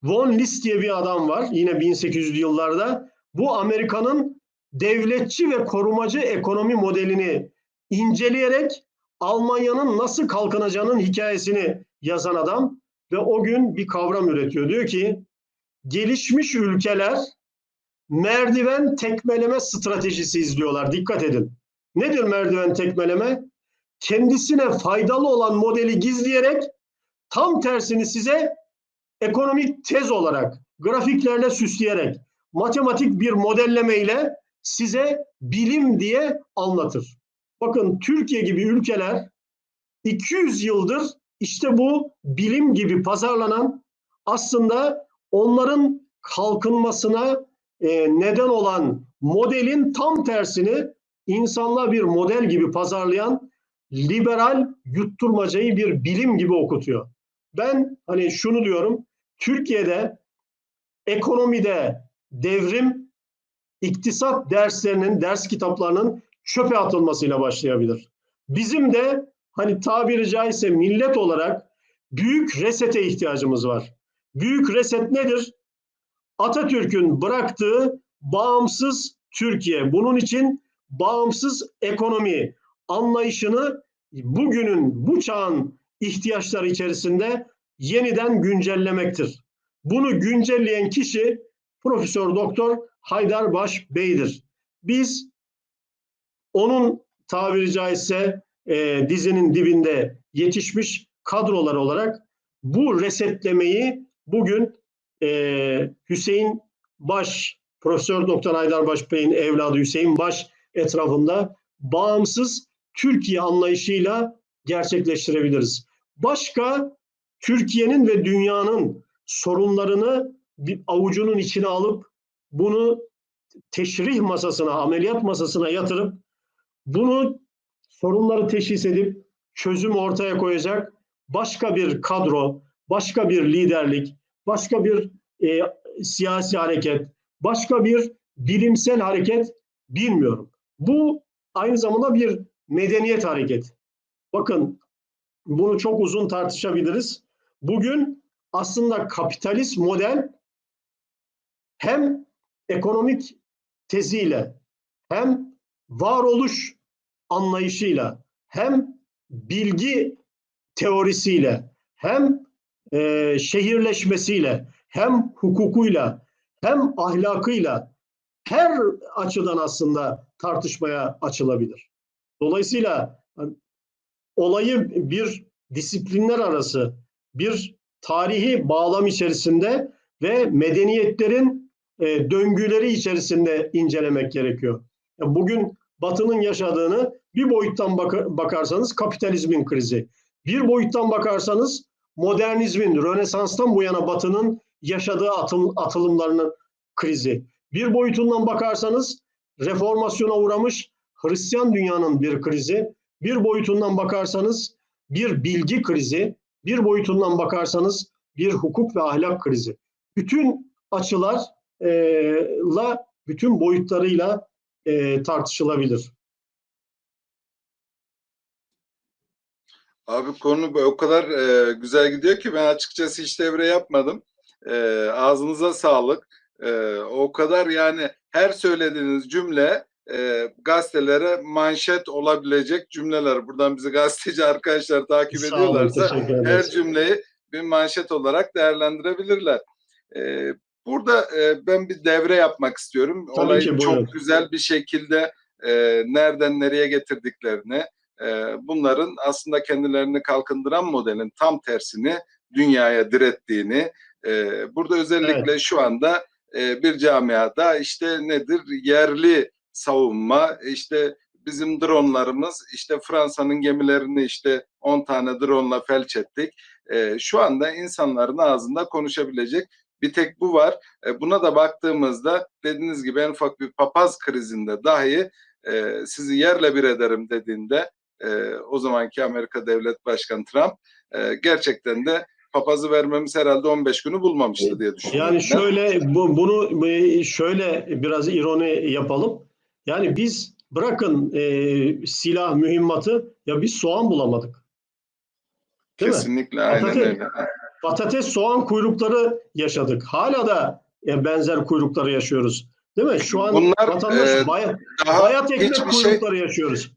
Von List diye bir adam var yine 1800'lü yıllarda. Bu Amerika'nın devletçi ve korumacı ekonomi modelini inceleyerek Almanya'nın nasıl kalkınacağının hikayesini yazan adam ve o gün bir kavram üretiyor. Diyor ki gelişmiş ülkeler merdiven tekmeleme stratejisi izliyorlar. Dikkat edin. Nedir merdiven tekmeleme? Kendisine faydalı olan modeli gizleyerek tam tersini size ekonomik tez olarak, grafiklerle süsleyerek, matematik bir modelleme ile size bilim diye anlatır. Bakın Türkiye gibi ülkeler 200 yıldır işte bu bilim gibi pazarlanan aslında onların kalkınmasına e, neden olan modelin tam tersini insanlığa bir model gibi pazarlayan liberal yutturmacayı bir bilim gibi okutuyor. Ben hani şunu diyorum, Türkiye'de ekonomide devrim iktisat derslerinin, ders kitaplarının çöpe atılmasıyla başlayabilir. Bizim de hani tabiri caizse millet olarak büyük resete ihtiyacımız var. Büyük reset nedir? Atatürk'ün bıraktığı bağımsız Türkiye. Bunun için bağımsız ekonomi anlayışını bugünün bu çağın ihtiyaçları içerisinde yeniden güncellemektir. Bunu güncelleyen kişi Profesör Doktor Haydar Baş Bey'dir. Biz onun tabiri caizse e, dizinin dibinde yetişmiş kadrolar olarak bu resetlemeyi bugün e, Hüseyin Baş, Profesör Doktor Haydar Baş Bey'in evladı Hüseyin Baş etrafında bağımsız Türkiye anlayışıyla gerçekleştirebiliriz. Başka Türkiye'nin ve dünyanın sorunlarını bir avucunun içine alıp bunu teşrih masasına, ameliyat masasına yatırıp bunu sorunları teşhis edip çözüm ortaya koyacak başka bir kadro, başka bir liderlik, başka bir e, siyasi hareket, başka bir bilimsel hareket bilmiyorum. Bu aynı zamanda bir medeniyet hareketi. Bakın bunu çok uzun tartışabiliriz. Bugün aslında kapitalist model hem ekonomik teziyle hem varoluş anlayışıyla hem bilgi teorisiyle hem e, şehirleşmesiyle hem hukukuyla hem ahlakıyla her açıdan aslında tartışmaya açılabilir. Dolayısıyla hani, olayı bir disiplinler arası bir tarihi bağlam içerisinde ve medeniyetlerin e, döngüleri içerisinde incelemek gerekiyor. Yani bugün Batı'nın yaşadığını bir boyuttan bak- bakarsanız kapitalizmin krizi, bir boyuttan bakarsanız modernizmin, Rönesans'tan bu yana Batı'nın yaşadığı atım, atılımlarının krizi, bir boyutundan bakarsanız reformasyona uğramış Hristiyan dünyanın bir krizi, bir boyutundan bakarsanız bir bilgi krizi, bir boyutundan bakarsanız bir hukuk ve ahlak krizi. Bütün açılarla, bütün boyutlarıyla tartışılabilir. Abi konu o kadar e, güzel gidiyor ki ben açıkçası hiç devre yapmadım. E, ağzınıza sağlık. E, o kadar yani her söylediğiniz cümle e, gazetelere manşet olabilecek cümleler. Buradan bizi gazeteci arkadaşlar takip Sağ olun, ediyorlarsa teşekkür her cümleyi bir manşet olarak değerlendirebilirler. E, burada e, ben bir devre yapmak istiyorum. Tabii Olayı ki, buyurun. çok güzel bir şekilde e, nereden nereye getirdiklerini, e, bunların aslında kendilerini kalkındıran modelin tam tersini dünyaya direttiğini, e, burada özellikle şu anda e, bir camiada işte nedir yerli savunma, işte bizim dronlarımız, işte Fransa'nın gemilerini işte 10 tane drone felç ettik. e, şu anda insanların ağzında konuşabilecek bir tek bu var. E, buna da baktığımızda dediğiniz gibi en ufak bir papaz krizinde dahi e, sizi yerle bir ederim dediğinde e, o zamanki Amerika Devlet Başkanı Trump e, gerçekten de papazı vermemiz herhalde 15 günü bulmamıştı diye düşünüyorum. Yani şöyle bu, bunu e, şöyle biraz ironi yapalım. Yani biz bırakın e, silah mühimmatı ya biz soğan bulamadık. Değil mi? Kesinlikle aynen Patates- öyle. Patates soğan kuyrukları yaşadık. Hala da e, benzer kuyrukları yaşıyoruz. Değil mi? Şu an Bunlar, vatandaş e, baya- Daha bayat ekmek şey kuyrukları yaşıyoruz.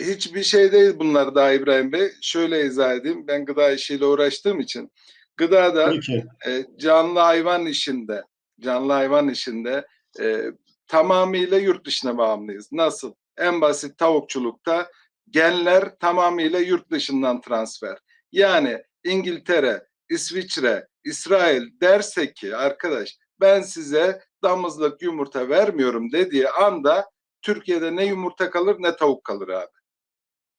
Hiçbir şey değil bunlar daha İbrahim Bey. Şöyle izah edeyim. Ben gıda işiyle uğraştığım için gıdada e, canlı hayvan işinde canlı hayvan işinde e, tamamıyla yurt dışına bağımlıyız. Nasıl? En basit tavukçulukta genler tamamıyla yurt dışından transfer. Yani İngiltere, İsviçre, İsrail derse ki arkadaş ben size damızlık yumurta vermiyorum dediği anda Türkiye'de ne yumurta kalır ne tavuk kalır abi.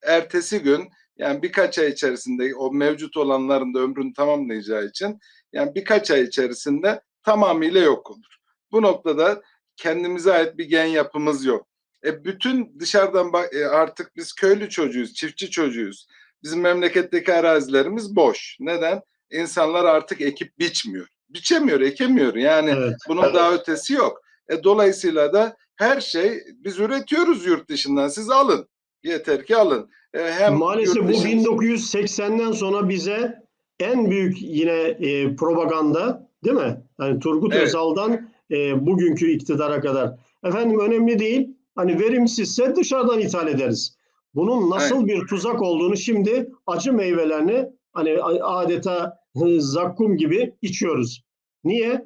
Ertesi gün yani birkaç ay içerisinde o mevcut olanların da ömrünü tamamlayacağı için yani birkaç ay içerisinde tamamıyla yok olur. Bu noktada kendimize ait bir gen yapımız yok. E bütün dışarıdan bak e artık biz köylü çocuğuyuz, çiftçi çocuğuyuz. Bizim memleketteki arazilerimiz boş. Neden? İnsanlar artık ekip biçmiyor. Biçemiyor, ekemiyor. Yani Evet. bunun daha ötesi yok. E, dolayısıyla da her şey biz üretiyoruz yurt dışından. Siz alın. Yeter ki alın. E, hem Maalesef bu dışı- 1980'den sonra bize en büyük yine e, propaganda değil mi? Yani Turgut Evet. Özal'dan e, bugünkü iktidara kadar. Efendim önemli değil. Hani verimsizse dışarıdan ithal ederiz. Bunun nasıl bir tuzak olduğunu şimdi acı meyvelerini hani adeta zakkum gibi içiyoruz. Niye?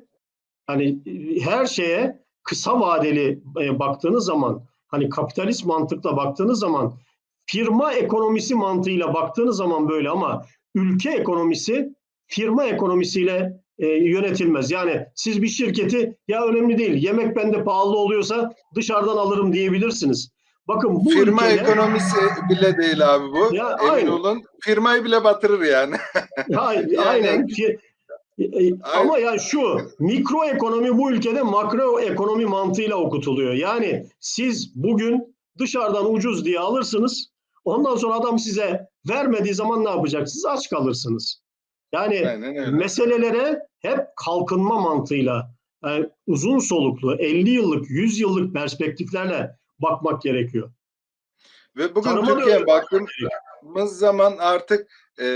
Hani e, her şeye kısa vadeli e, baktığınız zaman hani kapitalist mantıkla baktığınız zaman firma ekonomisi mantığıyla baktığınız zaman böyle ama ülke ekonomisi firma ekonomisiyle e, yönetilmez. Yani siz bir şirketi ya önemli değil yemek bende pahalı oluyorsa dışarıdan alırım diyebilirsiniz. Bakın bu Firma ülkede ekonomisi bile değil abi bu. Ya, Emin aynen. olun. Firmayı bile batırır yani. Ha, [laughs] Yani- aynen. E, e, Ama ya şu mikro ekonomi bu ülkede makro ekonomi mantığıyla okutuluyor. Yani siz bugün dışarıdan ucuz diye alırsınız. Ondan sonra adam size vermediği zaman ne yapacaksınız? Aç kalırsınız. Yani meselelere hep kalkınma mantığıyla yani uzun soluklu 50 yıllık 100 yıllık perspektiflerle bakmak gerekiyor. Ve bugün Tarıma Türkiye'ye baktığımız zaman artık e,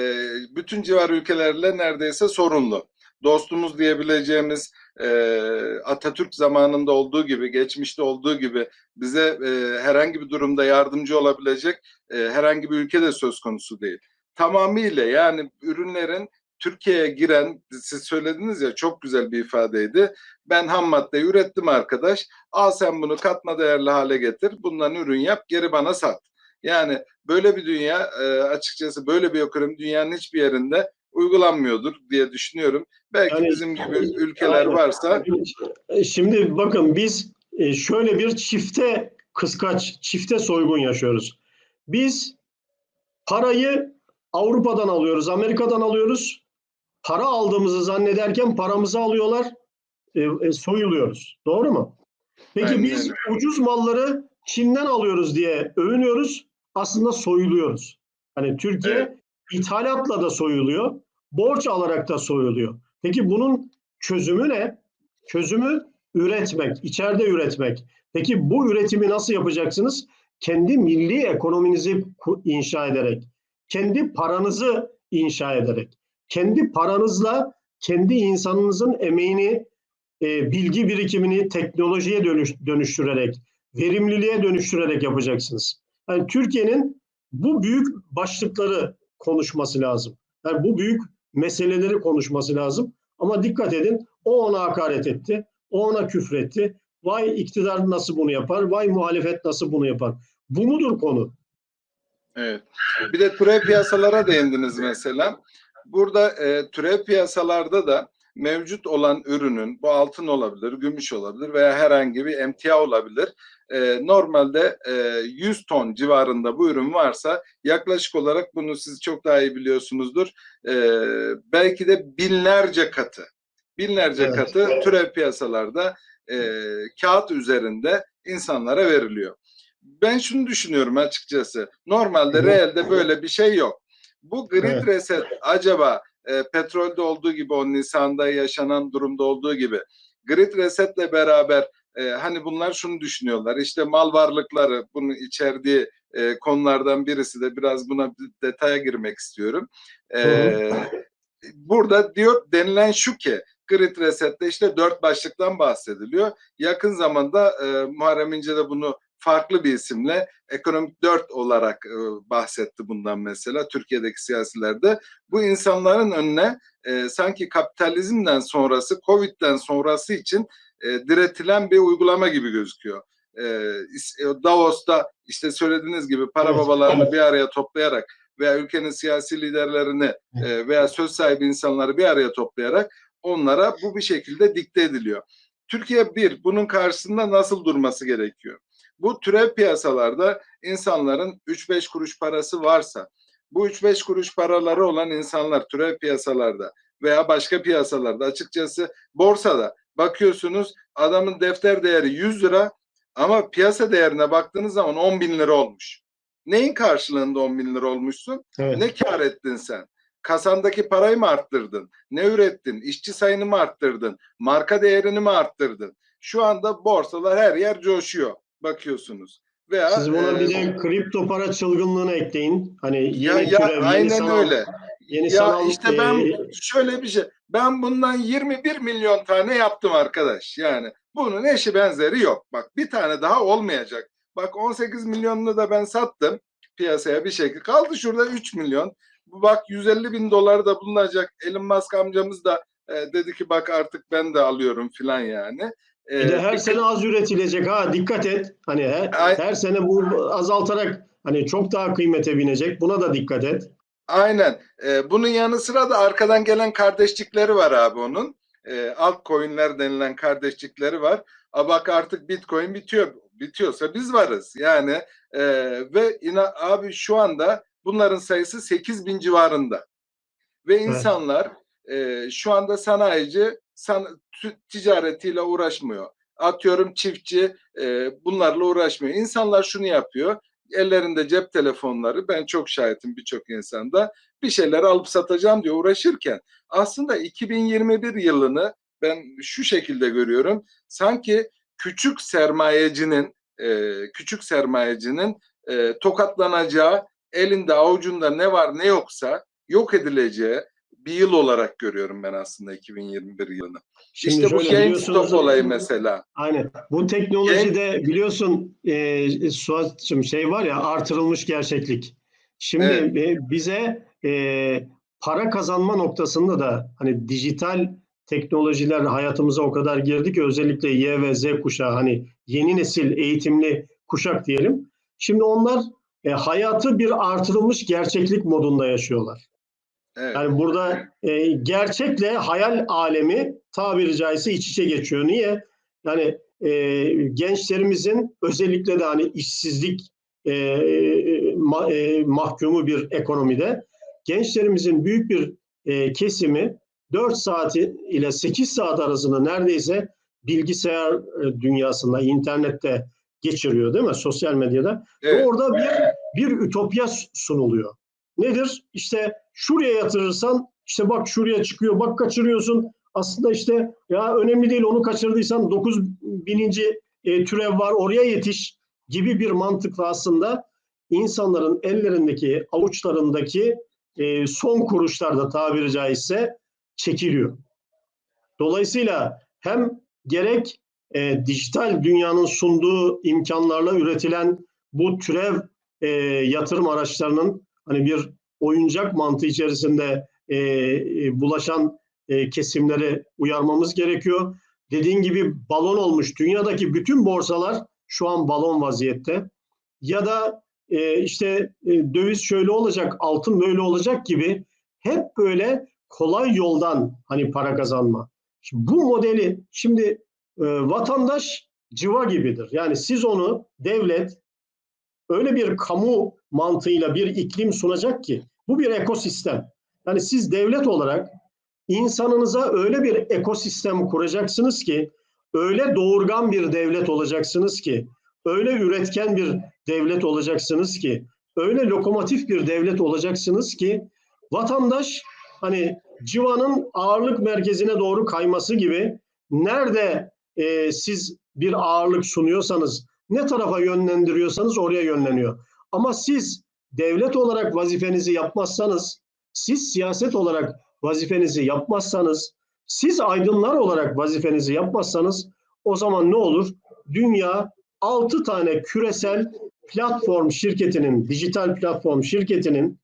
bütün civar ülkelerle neredeyse sorunlu. Dostumuz diyebileceğimiz e, Atatürk zamanında olduğu gibi, geçmişte olduğu gibi bize e, herhangi bir durumda yardımcı olabilecek e, herhangi bir ülke de söz konusu değil. Tamamıyla yani ürünlerin Türkiye'ye giren, siz söylediniz ya çok güzel bir ifadeydi. Ben ham maddeyi ürettim arkadaş. Al sen bunu katma değerli hale getir. Bundan ürün yap, geri bana sat. Yani böyle bir dünya e, açıkçası böyle bir ekonomi dünyanın hiçbir yerinde uygulanmıyordur diye düşünüyorum. Belki Yani- bizim gibi ülkeler Aynen. varsa E, Şimdi bakın biz e, şöyle bir çifte kıskaç, çifte soygun yaşıyoruz. Biz parayı Avrupa'dan alıyoruz, Amerika'dan alıyoruz. Para aldığımızı zannederken paramızı alıyorlar, soyuluyoruz. Doğru mu? Peki Aynen biz ucuz malları Çin'den alıyoruz diye övünüyoruz. Aslında soyuluyoruz. Hani Türkiye Evet. ithalatla da soyuluyor, borç alarak da soyuluyor. Peki bunun çözümü ne? Çözümü üretmek, içeride üretmek. Peki bu üretimi nasıl yapacaksınız? Kendi milli ekonominizi inşa ederek, kendi paranızı inşa ederek, kendi paranızla kendi insanınızın emeğini, e, bilgi birikimini teknolojiye dönüş, dönüştürerek, verimliliğe dönüştürerek yapacaksınız. Yani Türkiye'nin bu büyük başlıkları konuşması lazım. Yani bu büyük meseleleri konuşması lazım. Ama dikkat edin o ona hakaret etti, o ona küfretti. Vay iktidar nasıl bunu yapar, vay muhalefet nasıl bunu yapar. Bu mudur konu? Evet. Bir de türev piyasalara değindiniz mesela. Burada e, türev piyasalarda da mevcut olan ürünün bu altın olabilir, gümüş olabilir veya herhangi bir emtia olabilir. E, normalde e, 100 ton civarında bu ürün varsa yaklaşık olarak bunu siz çok daha iyi biliyorsunuzdur. E, belki de binlerce katı, binlerce Evet. katı türev piyasalarda e, kağıt üzerinde insanlara veriliyor. Ben şunu düşünüyorum açıkçası. Normalde reelde böyle bir şey yok. Bu grid Evet. reset acaba e, petrolde olduğu gibi o Nisan'da yaşanan durumda olduğu gibi grid resetle beraber e, hani bunlar şunu düşünüyorlar işte mal varlıkları bunun içerdiği e, konulardan birisi de biraz buna bir detaya girmek istiyorum. E, burada diyor denilen şu ki grid resette işte dört başlıktan bahsediliyor. Yakın zamanda e, Muharrem İnce de bunu farklı bir isimle ekonomik dört olarak e, bahsetti bundan mesela Türkiye'deki siyasilerde. Bu insanların önüne e, sanki kapitalizmden sonrası, Covid'den sonrası için e, diretilen bir uygulama gibi gözüküyor. E, is- Davos'ta işte söylediğiniz gibi para Evet, babalarını evet. bir araya toplayarak veya ülkenin siyasi liderlerini e, veya söz sahibi insanları bir araya toplayarak onlara bu bir şekilde dikte ediliyor. Türkiye bir, bunun karşısında nasıl durması gerekiyor? Bu türev piyasalarda insanların 3-5 kuruş parası varsa, bu 3-5 kuruş paraları olan insanlar türev piyasalarda veya başka piyasalarda açıkçası borsada bakıyorsunuz adamın defter değeri 100 lira ama piyasa değerine baktığınız zaman 10 bin lira olmuş. Neyin karşılığında 10 bin lira olmuşsun? Evet. Ne kar ettin sen? Kasandaki parayı mı arttırdın? Ne ürettin? İşçi sayını mı arttırdın? Marka değerini mi arttırdın? Şu anda borsalar her yer coşuyor. Bakıyorsunuz. Veya Siz buna e, bir de kripto para çılgınlığını ekleyin. Hani yeni ya, ya türev, yeni aynen sanal, öyle. Yeni Ya sanal işte ben e, şöyle bir şey. Ben bundan 21 milyon tane yaptım arkadaş. Yani bunun eşi benzeri yok. Bak bir tane daha olmayacak. Bak 18 milyonunu da ben sattım piyasaya bir şekilde. Kaldı şurada 3 milyon. Bu Bak 150 bin dolar da bulunacak. Elon Musk amcamız da e, dedi ki bak artık ben de alıyorum filan yani. E, Bir de her bir- sene az üretilecek ha dikkat et. Hani Ay- her sene bu azaltarak hani çok daha kıymete binecek. Buna da dikkat et. Aynen. Ee, bunun yanı sıra da arkadan gelen kardeşlikleri var abi onun. Ee, altcoin'ler denilen kardeşlikleri var. A bak artık Bitcoin bitiyor. Bitiyorsa biz varız. Yani e, ve ina, abi şu anda bunların sayısı 8 bin civarında. Ve insanlar e, şu anda sanayici san, ticaretiyle uğraşmıyor. Atıyorum çiftçi e, bunlarla uğraşmıyor. İnsanlar şunu yapıyor. Ellerinde cep telefonları ben çok şahitim birçok insanda bir şeyler alıp satacağım diye uğraşırken aslında 2021 yılını ben şu şekilde görüyorum. Sanki küçük sermayecinin e, küçük sermayecinin e, tokatlanacağı elinde avucunda ne var ne yoksa yok edileceği bir yıl olarak görüyorum ben aslında 2021 yılını. Şimdi işte bu GameStop olayı mesela. Aynen. Bu teknolojide biliyorsun e, Suat'cığım şey var ya artırılmış gerçeklik. Şimdi Evet. e, bize e, para kazanma noktasında da hani dijital teknolojiler hayatımıza o kadar girdi ki özellikle Y ve Z kuşağı hani yeni nesil eğitimli kuşak diyelim. Şimdi onlar e, hayatı bir artırılmış gerçeklik modunda yaşıyorlar. Evet. Yani burada e, gerçekle hayal alemi tabiri caizse iç içe geçiyor. Niye? Yani e, gençlerimizin özellikle de hani işsizlik e, ma- e, mahkumu bir ekonomide gençlerimizin büyük bir e, kesimi 4 saat ile 8 saat arasında neredeyse bilgisayar e, dünyasında, internette geçiriyor değil mi? Sosyal medyada. evet. Orada bir bir ütopya sunuluyor. Nedir? İşte şuraya yatırırsan işte bak şuraya çıkıyor, bak kaçırıyorsun. Aslında işte ya önemli değil onu kaçırdıysan 9 bininci e, türev var oraya yetiş gibi bir mantıkla aslında insanların ellerindeki avuçlarındaki e, son kuruşlarda tabiri caizse çekiliyor. Dolayısıyla hem gerek e, dijital dünyanın sunduğu imkanlarla üretilen bu türev e, yatırım araçlarının hani bir oyuncak mantığı içerisinde e, e, bulaşan e, kesimleri uyarmamız gerekiyor. Dediğin gibi balon olmuş. Dünyadaki bütün borsalar şu an balon vaziyette. Ya da e, işte e, döviz şöyle olacak, altın böyle olacak gibi hep böyle kolay yoldan hani para kazanma. Şimdi bu modeli şimdi e, vatandaş civa gibidir. Yani siz onu devlet öyle bir kamu mantığıyla bir iklim sunacak ki bu bir ekosistem. Yani siz devlet olarak insanınıza öyle bir ekosistem kuracaksınız ki öyle doğurgan bir devlet olacaksınız ki öyle üretken bir devlet olacaksınız ki öyle lokomotif bir devlet olacaksınız ki vatandaş hani civanın ağırlık merkezine doğru kayması gibi nerede e, siz bir ağırlık sunuyorsanız ne tarafa yönlendiriyorsanız oraya yönleniyor. Ama siz devlet olarak vazifenizi yapmazsanız, siz siyaset olarak vazifenizi yapmazsanız, siz aydınlar olarak vazifenizi yapmazsanız o zaman ne olur? Dünya 6 tane küresel platform şirketinin, dijital platform şirketinin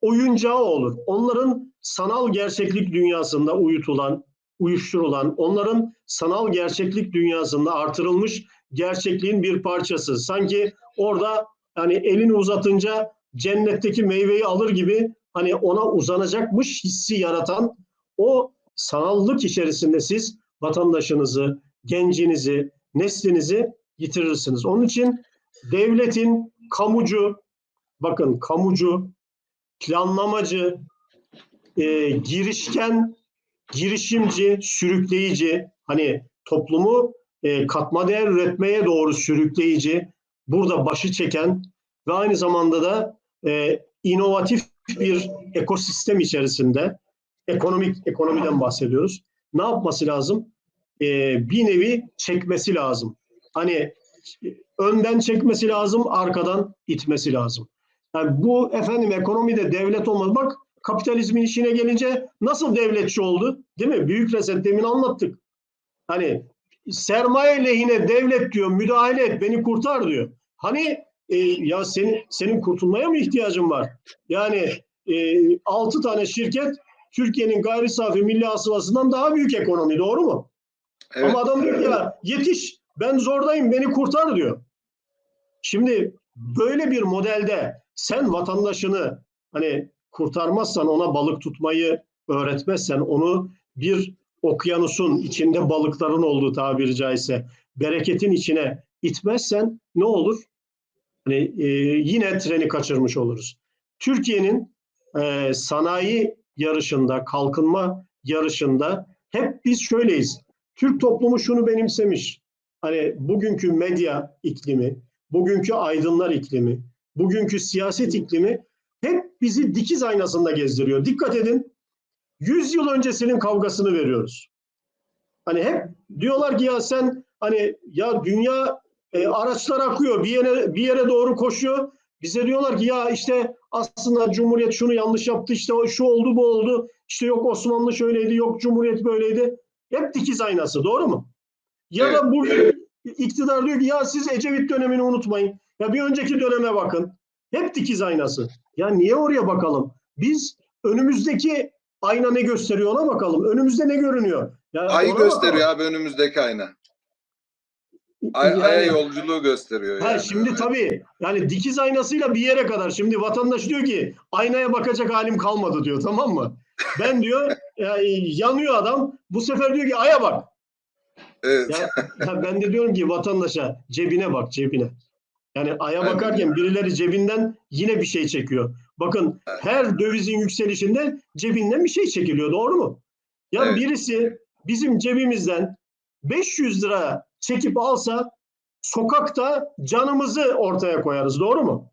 oyuncağı olur. Onların sanal gerçeklik dünyasında uyutulan, uyuşturulan, onların sanal gerçeklik dünyasında artırılmış gerçekliğin bir parçası. Sanki orada hani elini uzatınca cennetteki meyveyi alır gibi hani ona uzanacakmış hissi yaratan o sanallık içerisinde siz vatandaşınızı, gencinizi, neslinizi yitirirsiniz. Onun için devletin kamucu, bakın kamucu, planlamacı, e, girişken, girişimci, sürükleyici, hani toplumu e, katma değer üretmeye doğru sürükleyici, burada başı çeken ve aynı zamanda da e, inovatif bir ekosistem içerisinde ekonomik ekonomiden bahsediyoruz. Ne yapması lazım? E, bir nevi çekmesi lazım. Hani önden çekmesi lazım, arkadan itmesi lazım. Yani bu efendim ekonomide devlet olmaz. Bak kapitalizmin işine gelince nasıl devletçi oldu? Değil mi? Büyük reset demin anlattık. Hani sermaye lehine devlet diyor müdahale et beni kurtar diyor. Hani e, ya senin senin kurtulmaya mı ihtiyacın var? Yani e, 6 tane şirket Türkiye'nin gayri safi milli hasılasından daha büyük ekonomi doğru mu? Evet. Ama adam diyor ki ya yetiş ben zordayım beni kurtar diyor. Şimdi böyle bir modelde sen vatandaşını hani kurtarmazsan ona balık tutmayı öğretmezsen onu bir okyanusun içinde balıkların olduğu tabiri caizse bereketin içine itmezsen ne olur? Hani e, yine treni kaçırmış oluruz. Türkiye'nin e, sanayi yarışında, kalkınma yarışında hep biz şöyleyiz. Türk toplumu şunu benimsemiş. Hani bugünkü medya iklimi, bugünkü aydınlar iklimi, bugünkü siyaset iklimi hep bizi dikiz aynasında gezdiriyor. Dikkat edin. 100 yıl öncesinin kavgasını veriyoruz. Hani hep diyorlar ki ya sen hani ya dünya e, araçlar akıyor bir yere bir yere doğru koşuyor. Bize diyorlar ki ya işte aslında Cumhuriyet şunu yanlış yaptı işte o şu oldu bu oldu. İşte yok Osmanlı şöyleydi yok Cumhuriyet böyleydi. Hep dikiz aynası doğru mu? Ya Evet. da bu iktidar diyor ki ya siz Ecevit dönemini unutmayın. Ya bir önceki döneme bakın. Hep dikiz aynası. Ya niye oraya bakalım? Biz önümüzdeki ayna ne gösteriyor ona bakalım. Önümüzde ne görünüyor? Ya Ay ona gösteriyor bakalım. abi önümüzdeki ayna. Ay, Yani- Ay'a yolculuğu gösteriyor Ha, yani. şimdi tabii yani dikiz aynasıyla bir yere kadar. Şimdi vatandaş diyor ki aynaya bakacak halim kalmadı diyor tamam mı? Ben diyor [laughs] ya, yanıyor adam. Bu sefer diyor ki aya bak. Evet. Ya, ya ben de diyorum ki vatandaşa cebine bak cebine. Yani aya Aynen. bakarken birileri cebinden yine bir şey çekiyor. Bakın Evet. her dövizin yükselişinde cebinden bir şey çekiliyor doğru mu? Ya Evet. birisi bizim cebimizden 500 lira çekip alsa sokakta canımızı ortaya koyarız doğru mu?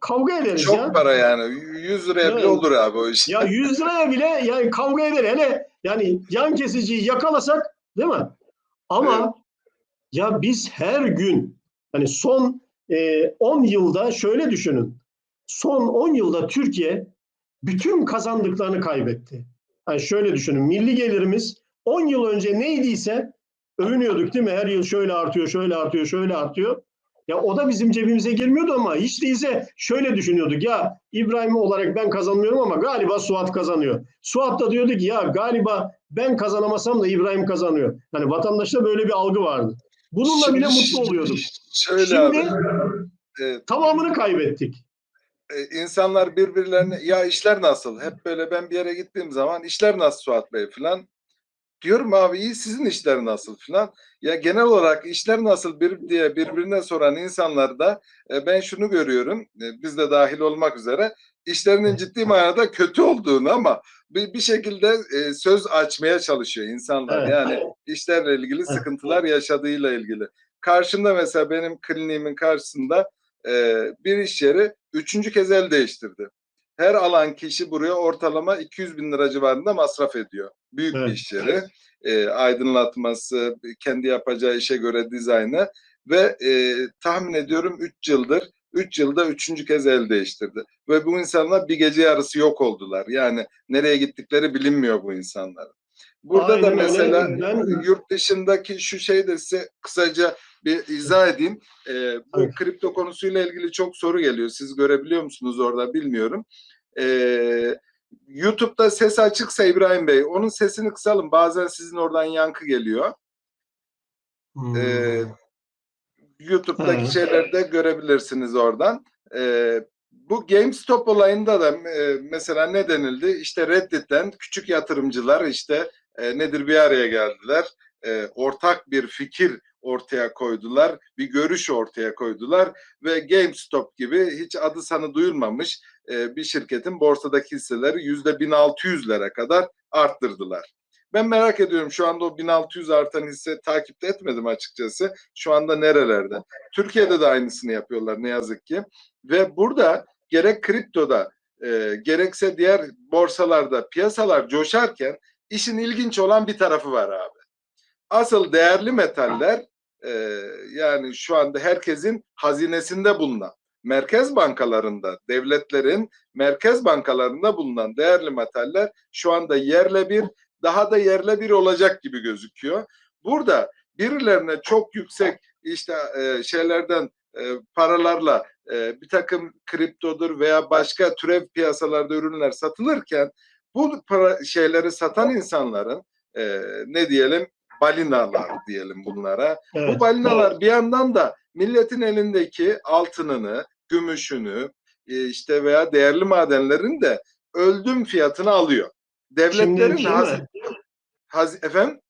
Kavga ederiz Çok ya. para yani. 100 liraya bile Evet. olur abi o iş. Ya 100 liraya bile yani kavga eder. Hele yani yan kesiciyi yakalasak değil mi? Ama Evet. ya biz her gün hani son e, 10 yılda şöyle düşünün. Son 10 yılda Türkiye bütün kazandıklarını kaybetti. Yani şöyle düşünün. Milli gelirimiz 10 yıl önce neydiyse övünüyorduk değil mi? Her yıl şöyle artıyor, şöyle artıyor, şöyle artıyor. Ya o da bizim cebimize girmiyordu ama hiç değilse şöyle düşünüyorduk. Ya İbrahim olarak ben kazanmıyorum ama galiba Suat kazanıyor. Suat da diyordu ki ya galiba ben kazanamasam da İbrahim kazanıyor. Hani vatandaşta böyle bir algı vardı. Bununla bile Şimdi- mutlu oluyorduk. Şöyle Şimdi abi. Evet. tamamını kaybettik. e, insanlar birbirlerine ya işler nasıl? Hep böyle ben bir yere gittiğim zaman işler nasıl Suat Bey falan. Diyorum abi iyi sizin işler nasıl falan. Ya genel olarak işler nasıl bir diye birbirine soran insanlarda e, ben şunu görüyorum. E, biz de dahil olmak üzere işlerinin ciddi manada kötü olduğunu ama bir, bir şekilde e, söz açmaya çalışıyor insanlar. Evet. Yani işlerle ilgili sıkıntılar yaşadığıyla ilgili. Karşımda mesela benim kliniğimin karşısında e, bir iş yeri üçüncü kez el değiştirdi. Her alan kişi buraya ortalama 200 bin lira civarında masraf ediyor. Büyük Evet. bir iş yeri. E, aydınlatması, kendi yapacağı işe göre dizaynı ve e, tahmin ediyorum 3 yıldır 3 yılda üçüncü kez el değiştirdi. Ve bu insanlar bir gece yarısı yok oldular. Yani nereye gittikleri bilinmiyor bu insanların. Burada Aynen da mesela yurt dışındaki şu şey de size kısaca bir izah edeyim. Ee, bu Evet. kripto konusuyla ilgili çok soru geliyor. Siz görebiliyor musunuz orada bilmiyorum. Ee, YouTube'da ses açıksa İbrahim Bey, onun sesini kısalım. Bazen sizin oradan yankı geliyor. Hmm. Ee, YouTube'daki Evet. şeyleri de görebilirsiniz oradan. Ee, bu GameStop olayında da e, mesela ne denildi? İşte Reddit'ten küçük yatırımcılar işte e, nedir bir araya geldiler. E, ortak bir fikir ortaya koydular. Bir görüş ortaya koydular ve GameStop gibi hiç adı sanı duyulmamış e, bir şirketin borsadaki hisseleri yüzde 1600'lere kadar arttırdılar. Ben merak ediyorum şu anda o 1600 artan hisse takipte etmedim açıkçası. Şu anda nerelerde? Türkiye'de de aynısını yapıyorlar ne yazık ki. Ve burada gerek kriptoda e, gerekse diğer borsalarda piyasalar coşarken işin ilginç olan bir tarafı var abi. Asıl değerli metaller e, yani şu anda herkesin hazinesinde bulunan merkez bankalarında, devletlerin merkez bankalarında bulunan değerli metaller şu anda yerle bir, daha da yerle bir olacak gibi gözüküyor. Burada birilerine çok yüksek işte e, şeylerden e, paralarla e, bir takım kriptodur veya başka türev piyasalarda ürünler satılırken bu para şeyleri satan insanların e, ne diyelim balinalar diyelim bunlara. Evet. Bu balinalar bir yandan da milletin elindeki altınını, gümüşünü e, işte veya değerli madenlerin de öldüm fiyatını alıyor. Devletlerin Şimdi haz, haz- efendim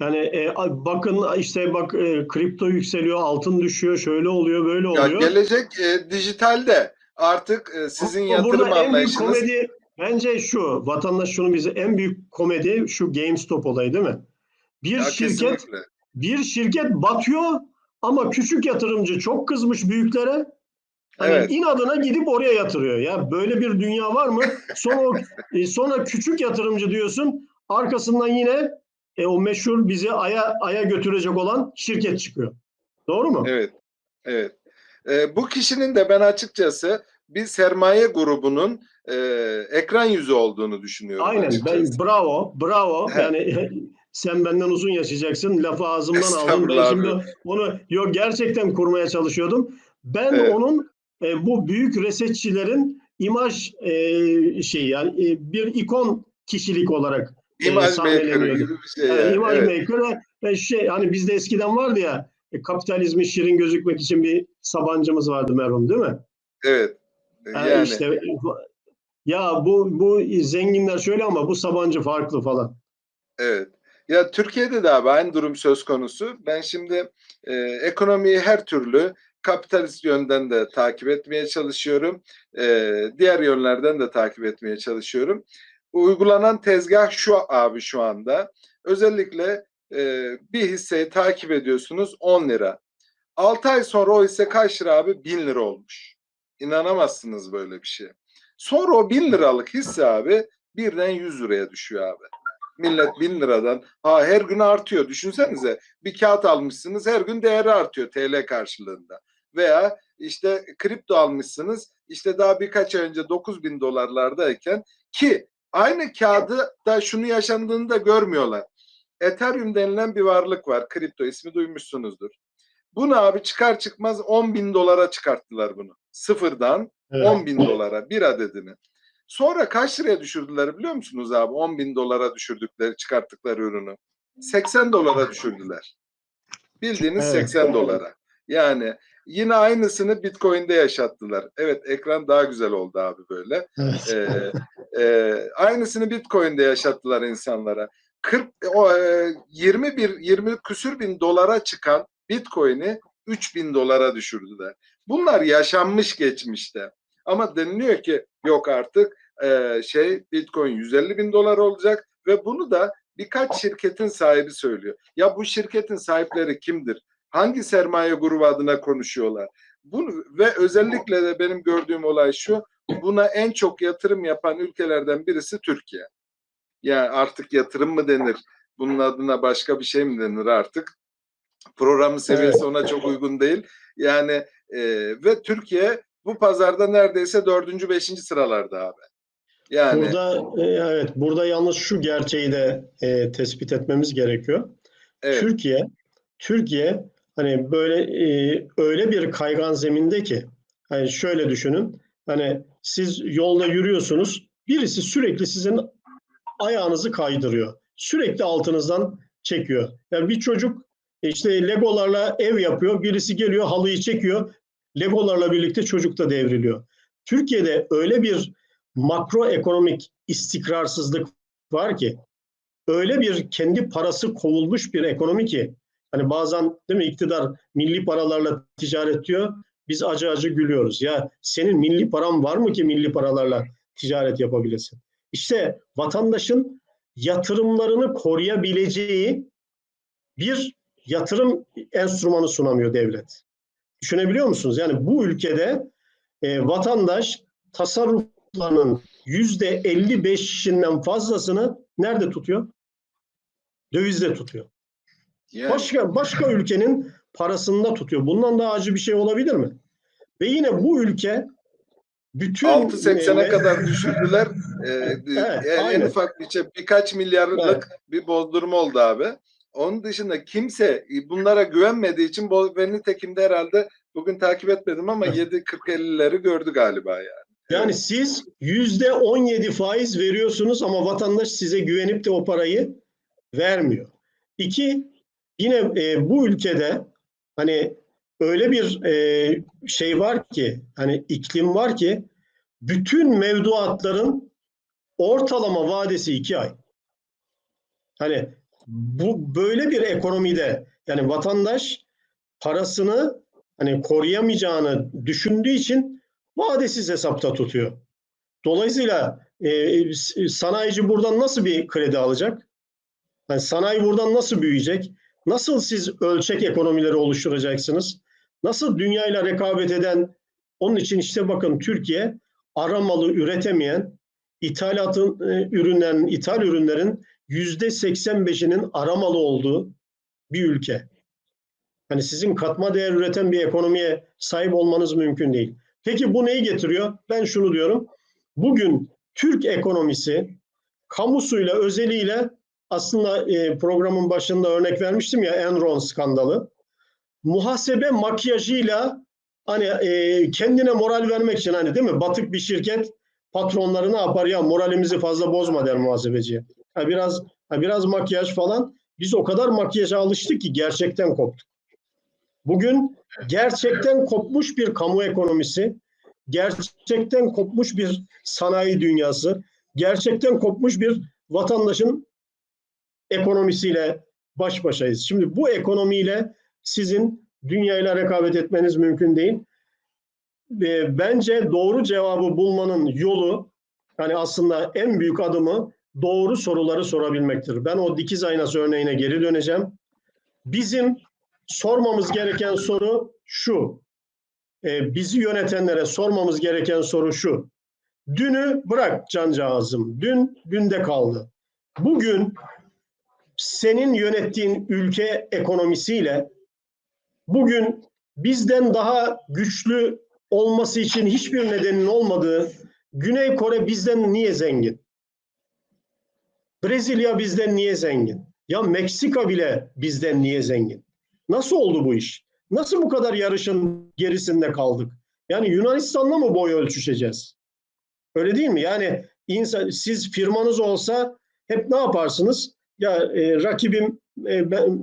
Yani e, bakın işte bak e, kripto yükseliyor, altın düşüyor, şöyle oluyor, böyle ya oluyor. gelecek e, dijitalde artık e, sizin Ama yatırım burada en büyük anlayışınız komedi bence şu. Vatandaş şunu bize en büyük komedi şu GameStop olayı değil mi? Bir Ya şirket kesinlikle. bir şirket batıyor ama küçük yatırımcı çok kızmış büyüklere. Hani Evet. inadına gidip oraya yatırıyor. Ya böyle bir dünya var mı? Sonra e, sonra küçük yatırımcı diyorsun. Arkasından yine e, o meşhur bizi aya aya götürecek olan şirket çıkıyor. Doğru mu? Evet. Evet. E, bu kişinin de ben açıkçası bir sermaye grubunun e, ekran yüzü olduğunu düşünüyorum Aynen. Ben, bravo, bravo. He. Yani [laughs] sen benden uzun yaşayacaksın. Lafı ağzımdan aldın. Ben şimdi onu yok gerçekten kurmaya çalışıyordum. Ben Evet. onun e, bu büyük resetçilerin imaj e, şeyi yani e, bir ikon kişilik olarak e, İmaj maker sahneleniyordu. gibi bir şey. Yani. imaj Evet. maker ve, ve şey hani bizde eskiden vardı ya e, kapitalizmi şirin gözükmek için bir Sabancımız vardı merhum değil mi? Evet. Yani, Yani işte ya bu bu zenginler şöyle ama bu Sabancı farklı falan. Evet. Ya Türkiye'de de abi aynı durum söz konusu. Ben şimdi e, ekonomiyi her türlü kapitalist yönden de takip etmeye çalışıyorum. E, diğer yönlerden de takip etmeye çalışıyorum. Uygulanan tezgah şu abi şu anda. Özellikle e, bir hisseyi takip ediyorsunuz 10 lira. 6 ay sonra o hisse kaç lira abi? 1000 lira olmuş. İnanamazsınız böyle bir şeye. Sonra o 1000 liralık hisse abi birden 100 liraya düşüyor abi. Millet 1000 liradan ha her gün artıyor. Düşünsenize bir kağıt almışsınız her gün değeri artıyor TL karşılığında. Veya işte kripto almışsınız işte daha birkaç ay önce 9000 dolarlardayken ki aynı kağıdı da şunu yaşandığını da görmüyorlar. Ethereum denilen bir varlık var. Kripto ismi duymuşsunuzdur. Bunu abi çıkar çıkmaz 10 bin dolara çıkarttılar bunu. Sıfırdan Evet. 10 bin dolara bir adedini. Sonra kaç liraya düşürdüler biliyor musunuz abi? 10 bin dolara düşürdükleri, çıkarttıkları ürünü. 80 dolara düşürdüler. Bildiğiniz Evet. 80 dolara. Yani Yine aynısını Bitcoin'de yaşattılar. Evet ekran daha güzel oldu abi böyle. Evet. Ee, e, aynısını Bitcoin'de yaşattılar insanlara. 40 o, e, 21 20 küsür bin dolara çıkan Bitcoin'i 3 bin dolara düşürdüler. Bunlar yaşanmış geçmişte. Ama deniliyor ki yok artık e, şey Bitcoin 150 bin dolar olacak ve bunu da birkaç şirketin sahibi söylüyor. Ya bu şirketin sahipleri kimdir? Hangi sermaye grubu adına konuşuyorlar? Bunu ve özellikle de benim gördüğüm olay şu. Buna en çok yatırım yapan ülkelerden birisi Türkiye. Yani artık yatırım mı denir? Bunun adına başka bir şey mi denir artık? Programın seviyesi ona çok uygun değil. Yani e, ve Türkiye bu pazarda neredeyse dördüncü, beşinci sıralarda abi. Yani Burada e, evet burada yalnız şu gerçeği de e, tespit etmemiz gerekiyor. evet, Türkiye Türkiye hani böyle e, öyle bir kaygan zeminde ki hani şöyle düşünün hani siz yolda yürüyorsunuz birisi sürekli sizin ayağınızı kaydırıyor. Sürekli altınızdan çekiyor. Yani bir çocuk işte legolarla ev yapıyor. Birisi geliyor halıyı çekiyor. Legolarla birlikte çocuk da devriliyor. Türkiye'de öyle bir makroekonomik istikrarsızlık var ki öyle bir kendi parası kovulmuş bir ekonomi ki hani bazen değil mi iktidar milli paralarla ticaret diyor. Biz acı acı gülüyoruz. Ya senin milli paran var mı ki milli paralarla ticaret yapabilesin? İşte vatandaşın yatırımlarını koruyabileceği bir yatırım enstrümanı sunamıyor devlet. Düşünebiliyor musunuz? Yani bu ülkede e, vatandaş tasarruflarının yüzde 55'inden fazlasını nerede tutuyor? Dövizde tutuyor. yani Başka başka ülkenin parasında tutuyor. Bundan daha acı bir şey olabilir mi? Ve yine bu ülke bütün 6.80'e e, kadar düşürdüler. Ee, [laughs] Evet, en aynen. ufak bir şey, birkaç milyarlık Evet. bir bozdurma oldu abi. Onun dışında kimse bunlara güvenmediği için bol ve nitekim de herhalde bugün takip etmedim ama Evet. 7.40-50'leri gördü galiba yani. Yani siz yüzde 17 faiz veriyorsunuz ama vatandaş size güvenip de o parayı vermiyor. İki, yine e, bu ülkede hani öyle bir e, şey var ki hani iklim var ki bütün mevduatların ortalama vadesi iki ay. Hani bu böyle bir ekonomide yani vatandaş parasını hani koruyamayacağını düşündüğü için vadesiz hesapta tutuyor. Dolayısıyla e, s- sanayici buradan nasıl bir kredi alacak? Yani sanayi buradan nasıl büyüyecek? Nasıl siz ölçek ekonomileri oluşturacaksınız? Nasıl dünyayla rekabet eden? Onun için işte bakın Türkiye aramalı üretemeyen ithalatın e, ürünlerin, ithal ürünlerin yüzde 85'inin aramalı olduğu bir ülke. Hani sizin katma değer üreten bir ekonomiye sahip olmanız mümkün değil. Peki bu neyi getiriyor? Ben şunu diyorum. Bugün Türk ekonomisi kamusuyla özeliyle aslında e, programın başında örnek vermiştim ya Enron skandalı. Muhasebe makyajıyla hani e, kendine moral vermek için hani değil mi? Batık bir şirket patronları ne yapar ya moralimizi fazla bozma der muhasebeciye. Ha, biraz ha, biraz makyaj falan. Biz o kadar makyaja alıştık ki gerçekten koptuk. Bugün gerçekten kopmuş bir kamu ekonomisi, gerçekten kopmuş bir sanayi dünyası, gerçekten kopmuş bir vatandaşın ekonomisiyle baş başayız. Şimdi bu ekonomiyle sizin dünyayla rekabet etmeniz mümkün değil. Bence doğru cevabı bulmanın yolu, yani aslında en büyük adımı doğru soruları sorabilmektir. Ben o dikiz aynası örneğine geri döneceğim. Bizim sormamız gereken soru şu. E, bizi yönetenlere sormamız gereken soru şu. Dünü bırak cancağızım. Dün dünde kaldı. Bugün senin yönettiğin ülke ekonomisiyle bugün bizden daha güçlü olması için hiçbir nedenin olmadığı Güney Kore bizden niye zengin? Brezilya bizden niye zengin? Ya Meksika bile bizden niye zengin? Nasıl oldu bu iş? Nasıl bu kadar yarışın gerisinde kaldık? Yani Yunanistan'la mı boy ölçüşeceğiz? Öyle değil mi? Yani insan, siz firmanız olsa hep ne yaparsınız? Ya e, rakibim e, ben,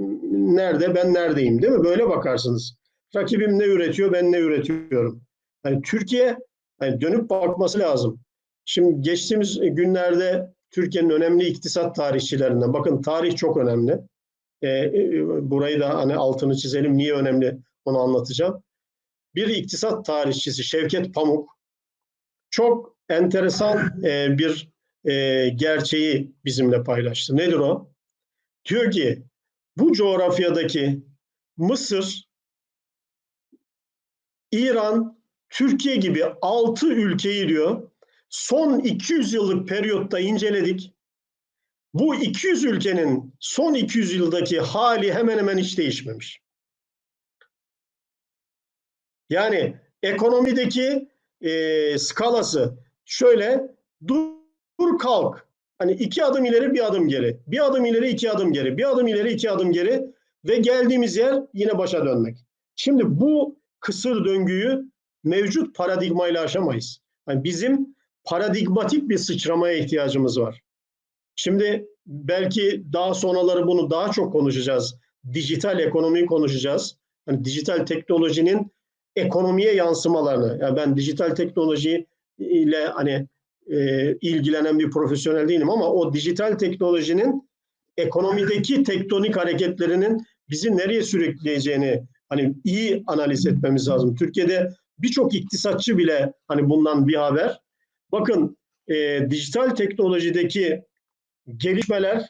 nerede ben neredeyim değil mi? Böyle bakarsınız. Rakibim ne üretiyor, ben ne üretiyorum. Yani Türkiye yani dönüp bakması lazım. Şimdi geçtiğimiz günlerde Türkiye'nin önemli iktisat tarihçilerinden, bakın tarih çok önemli. Ee, e, burayı da hani altını çizelim, niye önemli onu anlatacağım. Bir iktisat tarihçisi Şevket Pamuk çok enteresan e, bir e, gerçeği bizimle paylaştı. Nedir o? Diyor ki bu coğrafyadaki Mısır, İran, Türkiye gibi altı ülkeyi diyor son 200 yıllık periyotta inceledik. Bu 200 ülkenin son 200 yıldaki hali hemen hemen hiç değişmemiş. Yani ekonomideki e, skalası şöyle dur, kalk. Hani iki adım ileri bir adım geri. Bir adım ileri iki adım geri. Bir adım ileri iki adım geri. Ve geldiğimiz yer yine başa dönmek. Şimdi bu kısır döngüyü mevcut paradigmayla aşamayız. Yani bizim paradigmatik bir sıçramaya ihtiyacımız var. Şimdi belki daha sonraları bunu daha çok konuşacağız. Dijital ekonomiyi konuşacağız. Hani dijital teknolojinin ekonomiye yansımalarını. Yani ben dijital teknoloji ile hani e, ilgilenen bir profesyonel değilim ama o dijital teknolojinin ekonomideki tektonik hareketlerinin bizi nereye sürükleyeceğini hani iyi analiz etmemiz lazım. Türkiye'de birçok iktisatçı bile hani bundan bir haber. Bakın e, dijital teknolojideki gelişmeler